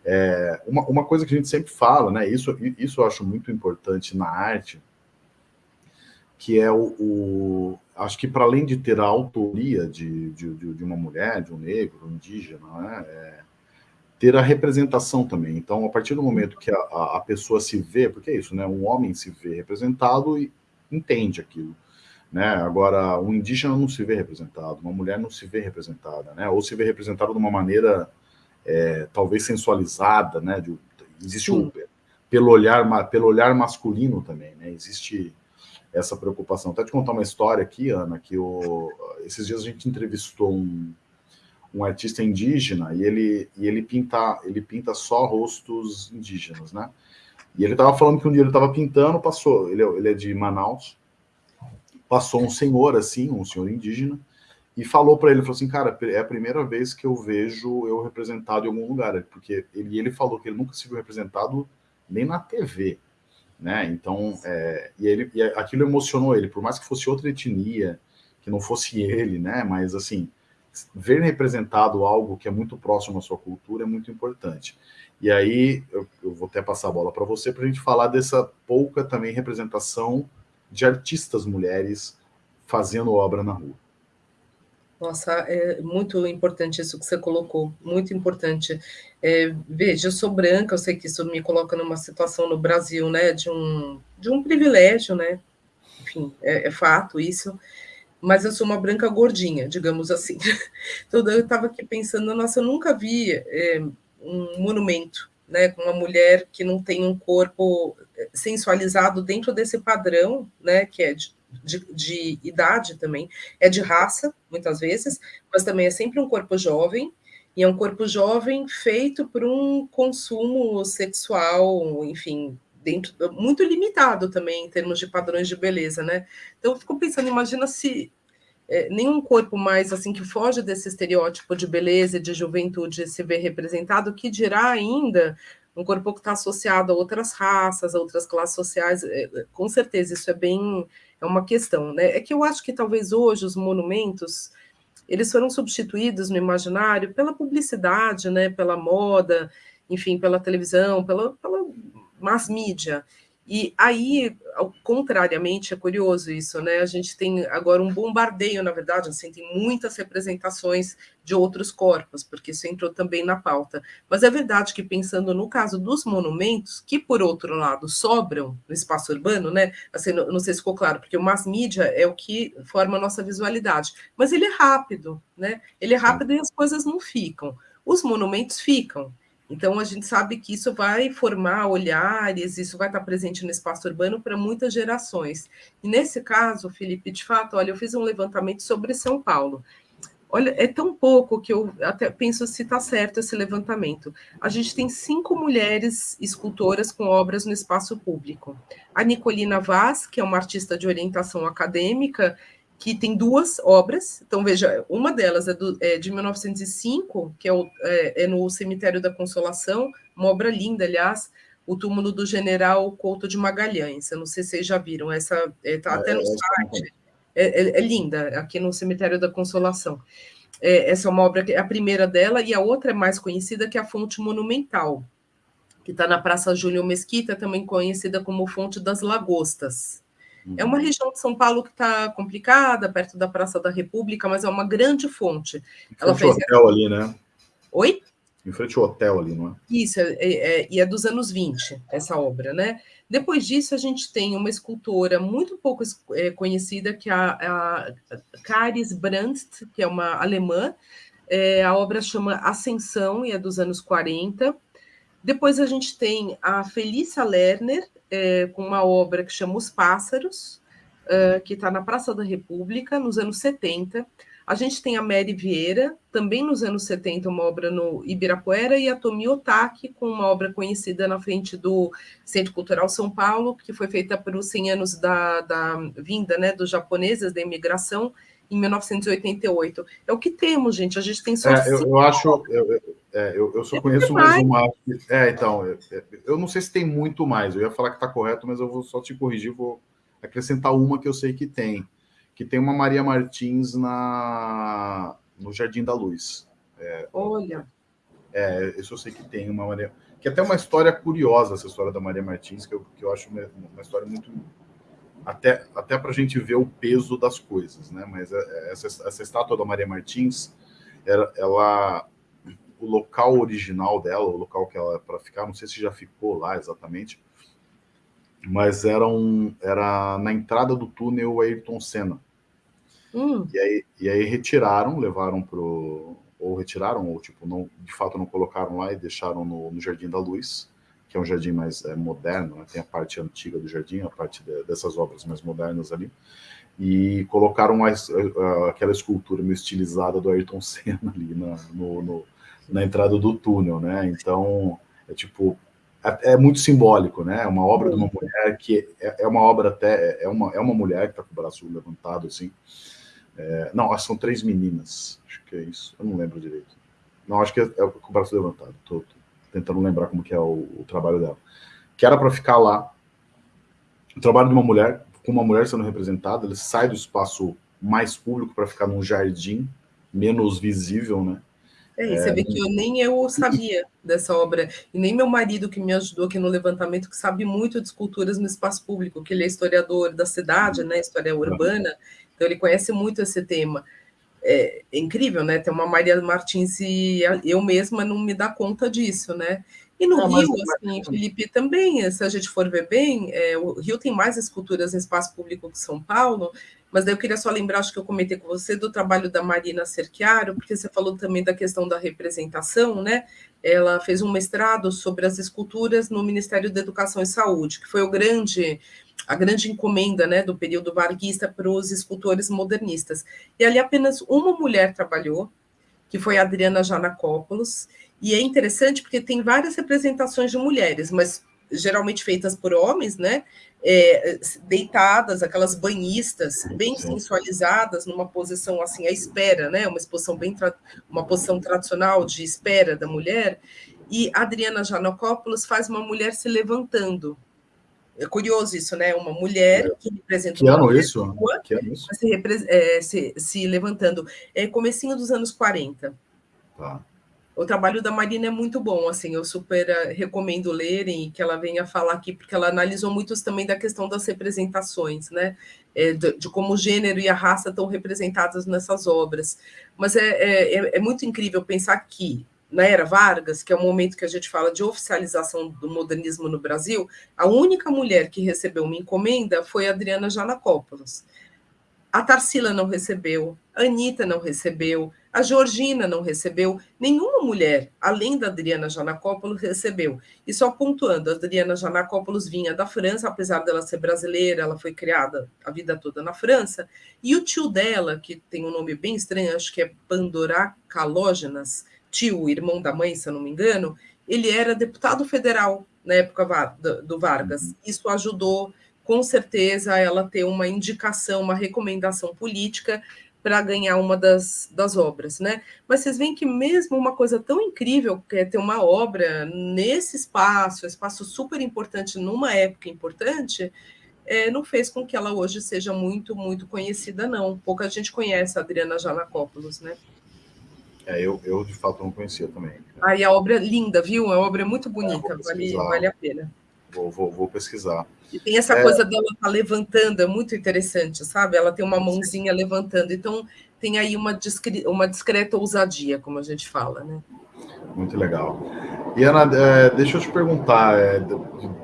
É, uma, uma coisa que a gente sempre fala, né? Isso, isso eu acho muito importante na arte, que é o, o acho que para além de ter a autoria de, de, de, uma mulher, de um negro, um indígena, né? É, ter a representação também. Então, a partir do momento que a, a, pessoa se vê, porque é isso, né? Um homem se vê representado e entende aquilo. Né? Agora, um indígena não se vê representado, uma mulher não se vê representada, né? Ou se vê representada de uma maneira é, talvez sensualizada, né? De, existe um, pelo olhar, pelo olhar masculino também, né? Existe essa preocupação. Até te contar uma história aqui, Ana, que o, esses dias a gente entrevistou um, um artista indígena e ele, e ele, pinta, ele pinta só rostos indígenas, né? E ele estava falando que um dia ele estava pintando, passou, ele, ele é de Manaus, passou um senhor assim, um senhor indígena, e falou para ele, falou assim, cara, é a primeira vez que eu vejo eu representado em algum lugar, porque ele, ele falou que ele nunca se viu representado nem na TV, né? Então, é, e, ele, e aquilo emocionou ele, por mais que fosse outra etnia, que não fosse ele, né? Mas assim, ver representado algo que é muito próximo à sua cultura é muito importante. E aí, eu, eu vou até passar a bola para você para a gente falar dessa pouca também representação de artistas mulheres fazendo obra na rua. Nossa, é muito importante isso que você colocou, muito importante. É, veja, eu sou branca, eu sei que isso me coloca numa situação no Brasil, né, de um, de um privilégio, né, enfim, é, é fato isso, mas eu sou uma branca gordinha, digamos assim. Então, eu estava aqui pensando, nossa, eu nunca vi é, um monumento, né, com uma mulher que não tem um corpo sensualizado dentro desse padrão, né, que é de de, de idade também, é de raça, muitas vezes, mas também é sempre um corpo jovem, e é um corpo jovem feito por um consumo sexual, enfim, dentro muito limitado também em termos de padrões de beleza, né? Então eu fico pensando, imagina se é, nenhum corpo mais assim que foge desse estereótipo de beleza e de juventude se vê representado, que dirá ainda um corpo que está associado a outras raças, a outras classes sociais, é, com certeza isso é bem é uma questão, né? É que eu acho que talvez hoje os monumentos eles foram substituídos no imaginário pela publicidade, né? Pela moda, enfim, pela televisão, pela, pela mass mídia. E aí, contrariamente, é curioso isso, né? A gente tem agora um bombardeio, na verdade, assim, tem muitas representações de outros corpos, porque isso entrou também na pauta. Mas é verdade que, pensando no caso dos monumentos, que, por outro lado, sobram no espaço urbano, né? Assim, não, não sei se ficou claro, porque o mass media é o que forma a nossa visualidade, mas ele é rápido, né? Ele é rápido e as coisas não ficam. Os monumentos ficam. Então, a gente sabe que isso vai formar olhares, isso vai estar presente no espaço urbano para muitas gerações. E nesse caso, Felipe, de fato, olha, eu fiz um levantamento sobre São Paulo. Olha, é tão pouco que eu até penso se está certo esse levantamento. A gente tem cinco mulheres escultoras com obras no espaço público. A Nicolina Vaz, que é uma artista de orientação acadêmica, que tem duas obras. Então, veja, uma delas é, do, é de 1905, que é, o, é, é, no Cemitério da Consolação, uma obra linda, aliás, o túmulo do general Couto de Magalhães. Eu não sei se vocês já viram, essa está é, até no é, é site. É, linda, aqui no Cemitério da Consolação. essa é uma obra, é a primeira dela, e a outra é mais conhecida, que é a Fonte Monumental, que está na Praça Júlio Mesquita, também conhecida como Fonte das Lagostas. É uma região de São Paulo que está complicada, perto da Praça da República, mas é uma grande fonte. Em Ela fez hotel ali, né? Oi? Em frente ao hotel ali, não é? Isso, é, é, e é dos anos 20, essa obra, né? Depois disso, a gente tem uma escultora muito pouco é, conhecida, que é a, a Caris Brandt, que é uma alemã. É, a obra chama Ascensão e é dos anos 40. Depois a gente tem a Felícia Lerner, é, com uma obra que chama Os Pássaros, uh, que está na Praça da República, nos anos 70. A gente tem a Mary Vieira, também nos anos 70, uma obra no Ibirapuera, e a Tomi Otaki, com uma obra conhecida na frente do Centro Cultural São Paulo, que foi feita para os 100 anos da, da vinda né, dos japoneses, da imigração, em 1988. É o que temos, gente. A gente tem só. É, eu, eu, acho. Eu, é, eu, eu só conheço mais uma. É, então, eu, eu não sei se tem muito mais. Eu ia falar que está correto, mas eu vou só te corrigir, vou acrescentar uma que eu sei que tem. Que tem uma Maria Martins na, no Jardim da Luz. É, Olha. É, isso eu sei que tem uma Maria. Que é até uma história curiosa, essa história da Maria Martins, que eu, que eu acho uma, uma história muito. Até, até para a gente ver o peso das coisas, né? Mas é, essa, essa estátua da Maria Martins, ela, ela o local original dela, o local que ela para ficar, não sei se já ficou lá exatamente, mas era, um, era na entrada do túnel Ayrton Senna. Hum. E, aí, e aí retiraram, levaram pro ou retiraram ou tipo não, de fato não colocaram lá e deixaram no, no Jardim da Luz, que é um jardim mais é, moderno, né? tem a parte antiga do jardim, a parte de, dessas obras mais modernas ali, e colocaram a, a, aquela escultura meio estilizada do Ayrton Senna ali na, no, no, na entrada do túnel, né? Então, é tipo, é, é muito simbólico, né? É uma obra de uma mulher que é, é uma obra até, é uma, é uma mulher que está com o braço levantado, assim. É, não, são três meninas, acho que é isso, eu não lembro direito. Não, acho que é, é com o braço levantado, tô, tô tentando lembrar como que é o, o trabalho dela. Que era para ficar lá, o trabalho de uma mulher, com uma mulher sendo representada, ele sai do espaço mais público para ficar num jardim menos visível, né? É, você é, vê que eu, nem eu sabia dessa obra, e nem meu marido, que me ajudou aqui no levantamento, que sabe muito de esculturas no espaço público, que ele é historiador da cidade, né, história urbana, então ele conhece muito esse tema. É, é incrível, né? Tem uma Maria Martins e eu mesma não me dá conta disso, né? E no não, Rio, assim, Felipe, também, se a gente for ver bem, é, o Rio tem mais esculturas em espaço público que São Paulo, mas daí eu queria só lembrar, acho que eu comentei com você, do trabalho da Marina Cerchiaro, porque você falou também da questão da representação, né? Ela fez um mestrado sobre as esculturas no Ministério da Educação e Saúde, que foi o grande, a grande encomenda né, do período varguista para os escultores modernistas. E ali apenas uma mulher trabalhou, que foi a Adriana Janacopoulos, e é interessante porque tem várias representações de mulheres, mas geralmente feitas por homens, né? É, deitadas, aquelas banhistas, bem sensualizadas, numa posição assim à espera, né? Uma exposição bem uma posição tradicional de espera da mulher. E Adriana Janocópolis faz uma mulher se levantando. É curioso isso, né? Uma mulher que representa que ano isso? Que ano isso? Se, é, se, se, levantando. É comecinho dos anos 40. Tá o trabalho da Marina é muito bom, assim, eu super eh, recomendo lerem e que ela venha falar aqui, porque ela analisou muito também da questão das representações, né, é, de, de, como o gênero e a raça estão representadas nessas obras. Mas é, é, é, é muito incrível pensar que, na era Vargas, que é o momento que a gente fala de oficialização do modernismo no Brasil, a única mulher que recebeu uma encomenda foi Adriana Janacópolis. A Tarsila não recebeu, a Anitta não recebeu, a Georgina não recebeu, nenhuma mulher, além da Adriana Janacopoulos, recebeu. E só pontuando, a Adriana Janacopoulos vinha da França, apesar dela ser brasileira, ela foi criada a vida toda na França, e o tio dela, que tem um nome bem estranho, acho que é Pandora Calógenas, tio, irmão da mãe, se eu não me engano, ele era deputado federal na época do Vargas. Uhum. Isso ajudou, com certeza, ela ter uma indicação, uma recomendação política para ganhar uma das, das obras, né? Mas vocês veem que mesmo uma coisa tão incrível, que é ter uma obra nesse espaço, espaço super importante numa época importante, é, não fez com que ela hoje seja muito, muito conhecida, não. Pouca gente conhece a Adriana Janacopoulos, né? É, eu, eu de fato não conhecia também. Aí a obra é linda, viu? A obra é muito bonita, é, vale, vale a pena. Vou, vou, vou pesquisar. E tem essa é... coisa dela tá levantando, é muito interessante, sabe? Ela tem uma mãozinha levantando, então tem aí uma, discre... uma discreta ousadia, como a gente fala, né? Muito legal. E, Ana, é, deixa eu te perguntar, é, de,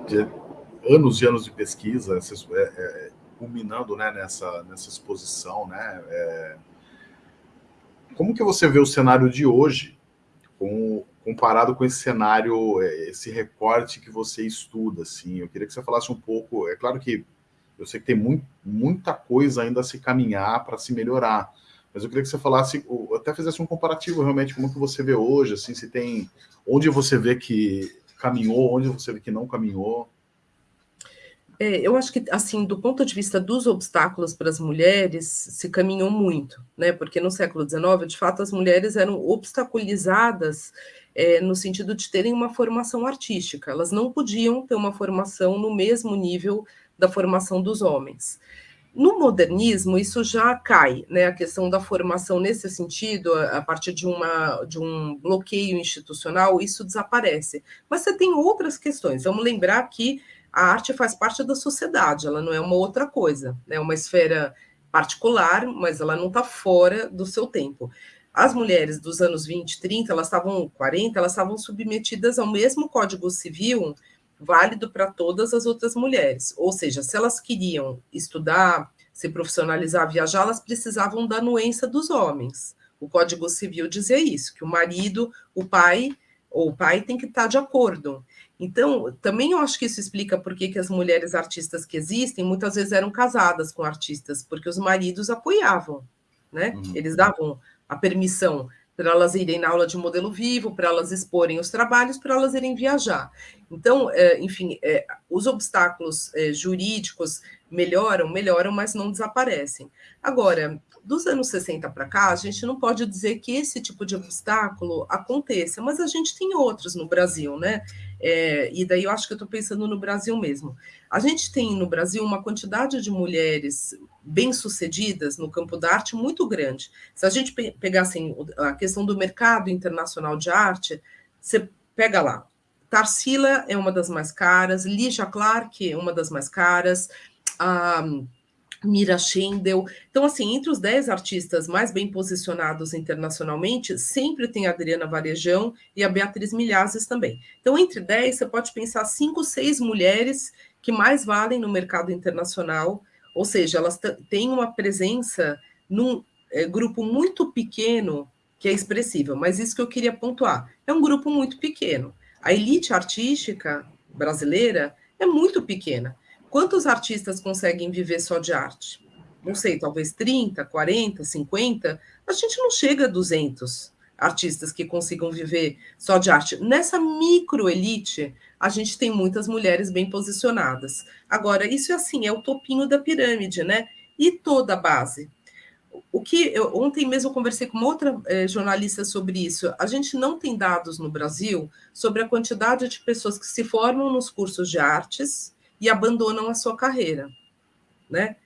de, anos e anos de pesquisa, é, culminando né, nessa, nessa exposição, né? Como que você vê o cenário de hoje com comparado com esse cenário, é, esse recorte que você estuda, assim, eu queria que você falasse um pouco, é claro que eu sei que tem muito, muita coisa ainda a se caminhar para se melhorar, mas eu queria que você falasse, até fizesse um comparativo realmente, como que você vê hoje, assim, se tem, onde você vê que caminhou, onde você vê que não caminhou. É, eu acho que, assim, do ponto de vista dos obstáculos para as mulheres, se caminhou muito, né? Porque no século XIX, de fato, as mulheres eram obstaculizadas é, no sentido de terem uma formação artística. Elas não podiam ter uma formação no mesmo nível da formação dos homens. No modernismo, isso já cai, né? A questão da formação nesse sentido, a, partir de, uma, de um bloqueio institucional, isso desaparece. Mas você tem outras questões. Vamos lembrar que a arte faz parte da sociedade, ela não é uma outra coisa, é né? uma esfera particular, mas ela não está fora do seu tempo. As mulheres dos anos 20, 30, elas estavam 40, elas estavam submetidas ao mesmo Código Civil válido para todas as outras mulheres. Ou seja, se elas queriam estudar, se profissionalizar, viajar, elas precisavam da anuência dos homens. O Código Civil dizia isso, que o marido, o pai, ou o pai tem que estar de acordo. Então, também eu acho que isso explica por que, que as mulheres artistas que existem muitas vezes eram casadas com artistas, porque os maridos apoiavam, né? Uhum. Eles davam a permissão para elas irem na aula de modelo vivo, para elas exporem os trabalhos, para elas irem viajar. Então, é, enfim, é, os obstáculos é, jurídicos melhoram, melhoram, mas não desaparecem. Agora, dos anos 60 para cá, a gente não pode dizer que esse tipo de obstáculo aconteça, mas a gente tem outros no Brasil, né? É, e daí eu acho que eu estou pensando no Brasil mesmo. A gente tem no Brasil uma quantidade de mulheres bem-sucedidas no campo da arte muito grande. Se a gente pegasse assim, a questão do mercado internacional de arte, você pega lá. Tarsila é uma das mais caras, Lígia Clark é uma das mais caras, a Mira Schendel. Então, assim, entre os dez artistas mais bem posicionados internacionalmente, sempre tem a Adriana Varejão e a Beatriz Milhazes também. Então, entre dez, você pode pensar cinco, seis mulheres que mais valem no mercado internacional, ou seja, elas têm uma presença num é, grupo muito pequeno que é expressível, mas isso que eu queria pontuar. É um grupo muito pequeno. A elite artística brasileira é muito pequena. Quantos artistas conseguem viver só de arte? Não sei, talvez 30, 40, 50. A gente não chega a 200 artistas que consigam viver só de arte. Nessa microelite, a gente tem muitas mulheres bem posicionadas. Agora, isso é assim, é o topinho da pirâmide, né? E toda a base. O que eu, ontem mesmo eu conversei com uma outra eh, jornalista sobre isso. A gente não tem dados no Brasil sobre a quantidade de pessoas que se formam nos cursos de artes e abandonam a sua carreira, né?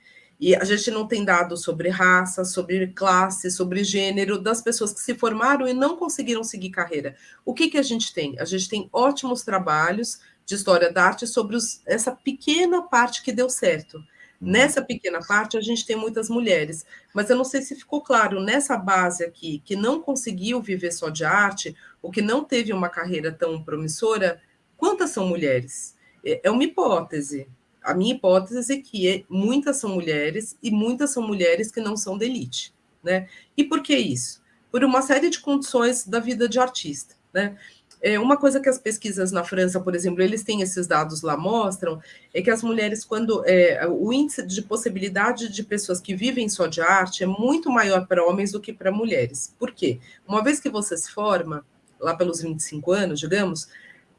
E a gente não tem dados sobre raça, sobre classe, sobre gênero das pessoas que se formaram e não conseguiram seguir carreira. O que, que a gente tem? A gente tem ótimos trabalhos de história da arte sobre os, essa pequena parte que deu certo. Uhum. Nessa pequena parte, a gente tem muitas mulheres, mas eu não sei se ficou claro, nessa base aqui, que não conseguiu viver só de arte, ou que não teve uma carreira tão promissora, quantas são mulheres? É, é uma hipótese. A minha hipótese é que é, muitas são mulheres e muitas são mulheres que não são de elite. Né? E por que isso? Por uma série de condições da vida de artista. Né? É, uma coisa que as pesquisas na França, por exemplo, eles têm esses dados lá, mostram, é que as mulheres, quando é, o índice de possibilidade de pessoas que vivem só de arte é muito maior para homens do que para mulheres. Por quê? Uma vez que você se forma, lá pelos 25 anos, digamos,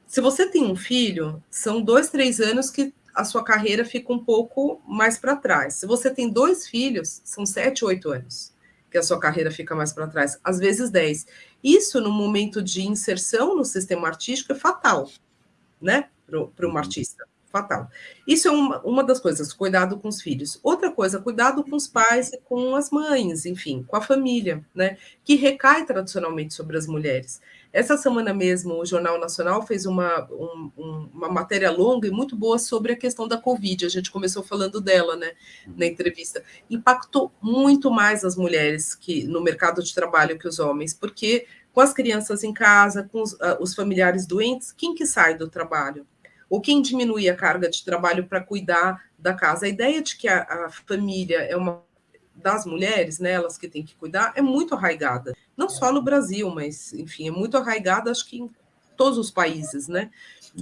se você tem um filho, são dois, três anos que a sua carreira fica um pouco mais para trás. Se você tem dois filhos, são sete, oito anos que a sua carreira fica mais para trás, às vezes dez. Isso, no momento de inserção no sistema artístico, é fatal, né, para um uhum. artista fatal. Isso é uma, uma das coisas, cuidado com os filhos. Outra coisa, cuidado com os pais e com as mães, enfim, com a família, né? Que recai tradicionalmente sobre as mulheres. Essa semana mesmo, o Jornal Nacional fez uma, um, uma matéria longa e muito boa sobre a questão da Covid. A gente começou falando dela, né, na entrevista. Impactou muito mais as mulheres que no mercado de trabalho que os homens, porque com as crianças em casa, com os, uh, os familiares doentes, quem que sai do trabalho? Ou quem diminui a carga de trabalho para cuidar da casa. A ideia de que a, a, família é uma das mulheres, né, elas que têm que cuidar, é muito arraigada. Não só no Brasil, mas, enfim, é muito arraigada, acho que em todos os países, né?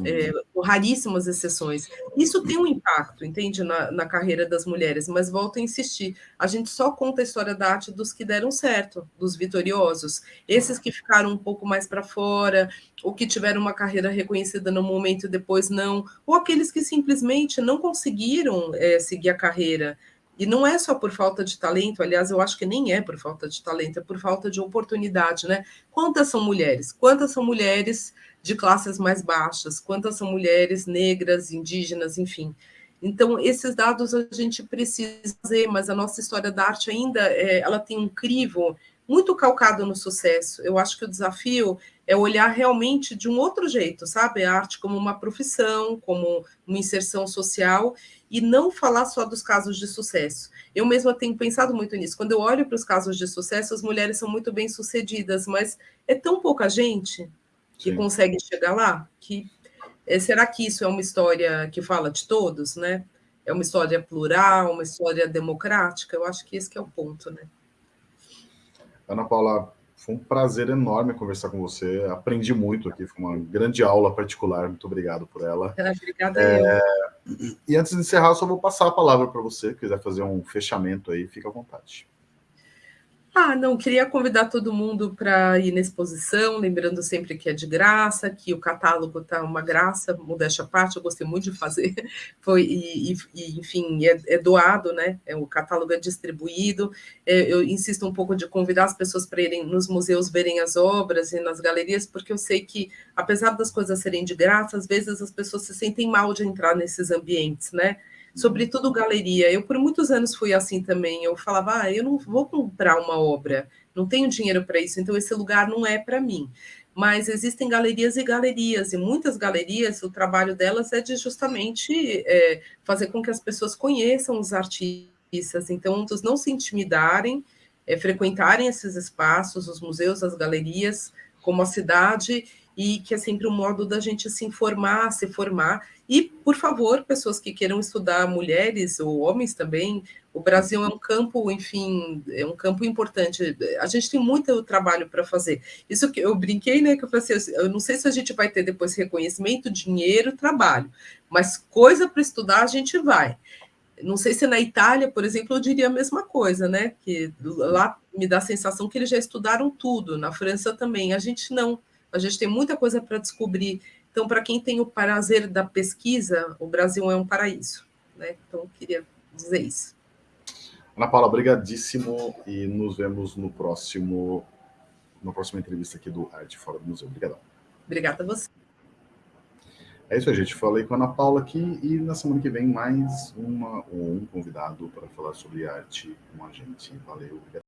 É, com raríssimas exceções. Isso tem um impacto, entende, na, na, carreira das mulheres, mas volto a insistir, a gente só conta a história da arte dos que deram certo, dos vitoriosos, esses que ficaram um pouco mais para fora, ou que tiveram uma carreira reconhecida no momento e depois não, ou aqueles que simplesmente não conseguiram é, seguir a carreira, e não é só por falta de talento, aliás, eu acho que nem é por falta de talento, é por falta de oportunidade, né? Quantas são mulheres? Quantas são mulheres de classes mais baixas, quantas são mulheres negras, indígenas, enfim. Então, esses dados a gente precisa fazer, mas a nossa história da arte ainda é, ela tem um crivo muito calcado no sucesso. Eu acho que o desafio é olhar realmente de um outro jeito, sabe? A arte como uma profissão, como uma inserção social, e não falar só dos casos de sucesso. Eu mesma tenho pensado muito nisso. Quando eu olho para os casos de sucesso, as mulheres são muito bem sucedidas, mas é tão pouca gente que Sim. conseguem chegar lá, que é, será que isso é uma história que fala de todos, né? É uma história plural, uma história democrática? Eu acho que esse que é o ponto, né? Ana Paula, Foi um prazer enorme conversar com você. Aprendi muito aqui, foi uma grande aula particular. Muito obrigado por ela. Obrigada é... E antes de encerrar, só vou passar a palavra para você, se quiser fazer um fechamento aí, fica à vontade. Ah, não, queria convidar todo mundo para ir na exposição, lembrando sempre que é de graça, que o catálogo está uma graça, modéstia à parte, eu gostei muito de fazer, foi, e, e enfim, é, é, doado, né? É, o catálogo é distribuído. É, eu insisto um pouco de convidar as pessoas para irem nos museus verem as obras e nas galerias, porque eu sei que, apesar das coisas serem de graça, às vezes as pessoas se sentem mal de entrar nesses ambientes, né? Sobretudo galeria. Eu, por muitos anos, fui assim também. Eu falava, ah, eu não vou comprar uma obra, não tenho dinheiro para isso, então esse lugar não é para mim. Mas existem galerias e galerias, e muitas galerias, o trabalho delas é de justamente é, fazer com que as pessoas conheçam os artistas, então, não se intimidarem, é, frequentarem esses espaços, os museus, as galerias, como a cidade, e que é sempre um modo da gente se informar, se formar. E, por favor, pessoas que queiram estudar mulheres ou homens também, o Brasil é um campo, enfim, é um campo importante. A gente tem muito trabalho para fazer. Isso que eu brinquei, né? Que eu falei assim, eu não sei se a gente vai ter depois reconhecimento, dinheiro, trabalho, mas coisa para estudar a gente vai. Não sei se na Itália, por exemplo, eu diria a mesma coisa, né? Que lá me dá a sensação que eles já estudaram tudo, na França também. A gente não. A gente tem muita coisa para descobrir. Então, para quem tem o prazer da pesquisa, o Brasil é um paraíso. Né? Então, queria dizer isso. Ana Paula, obrigadíssimo e nos vemos no próximo, na próxima entrevista aqui do Arte Fora do Museu. Obrigadão. Obrigada a você. É isso aí, gente. Falei com a Ana Paula aqui e na semana que vem mais uma ou um convidado para falar sobre arte com a gente. Valeu, obrigado.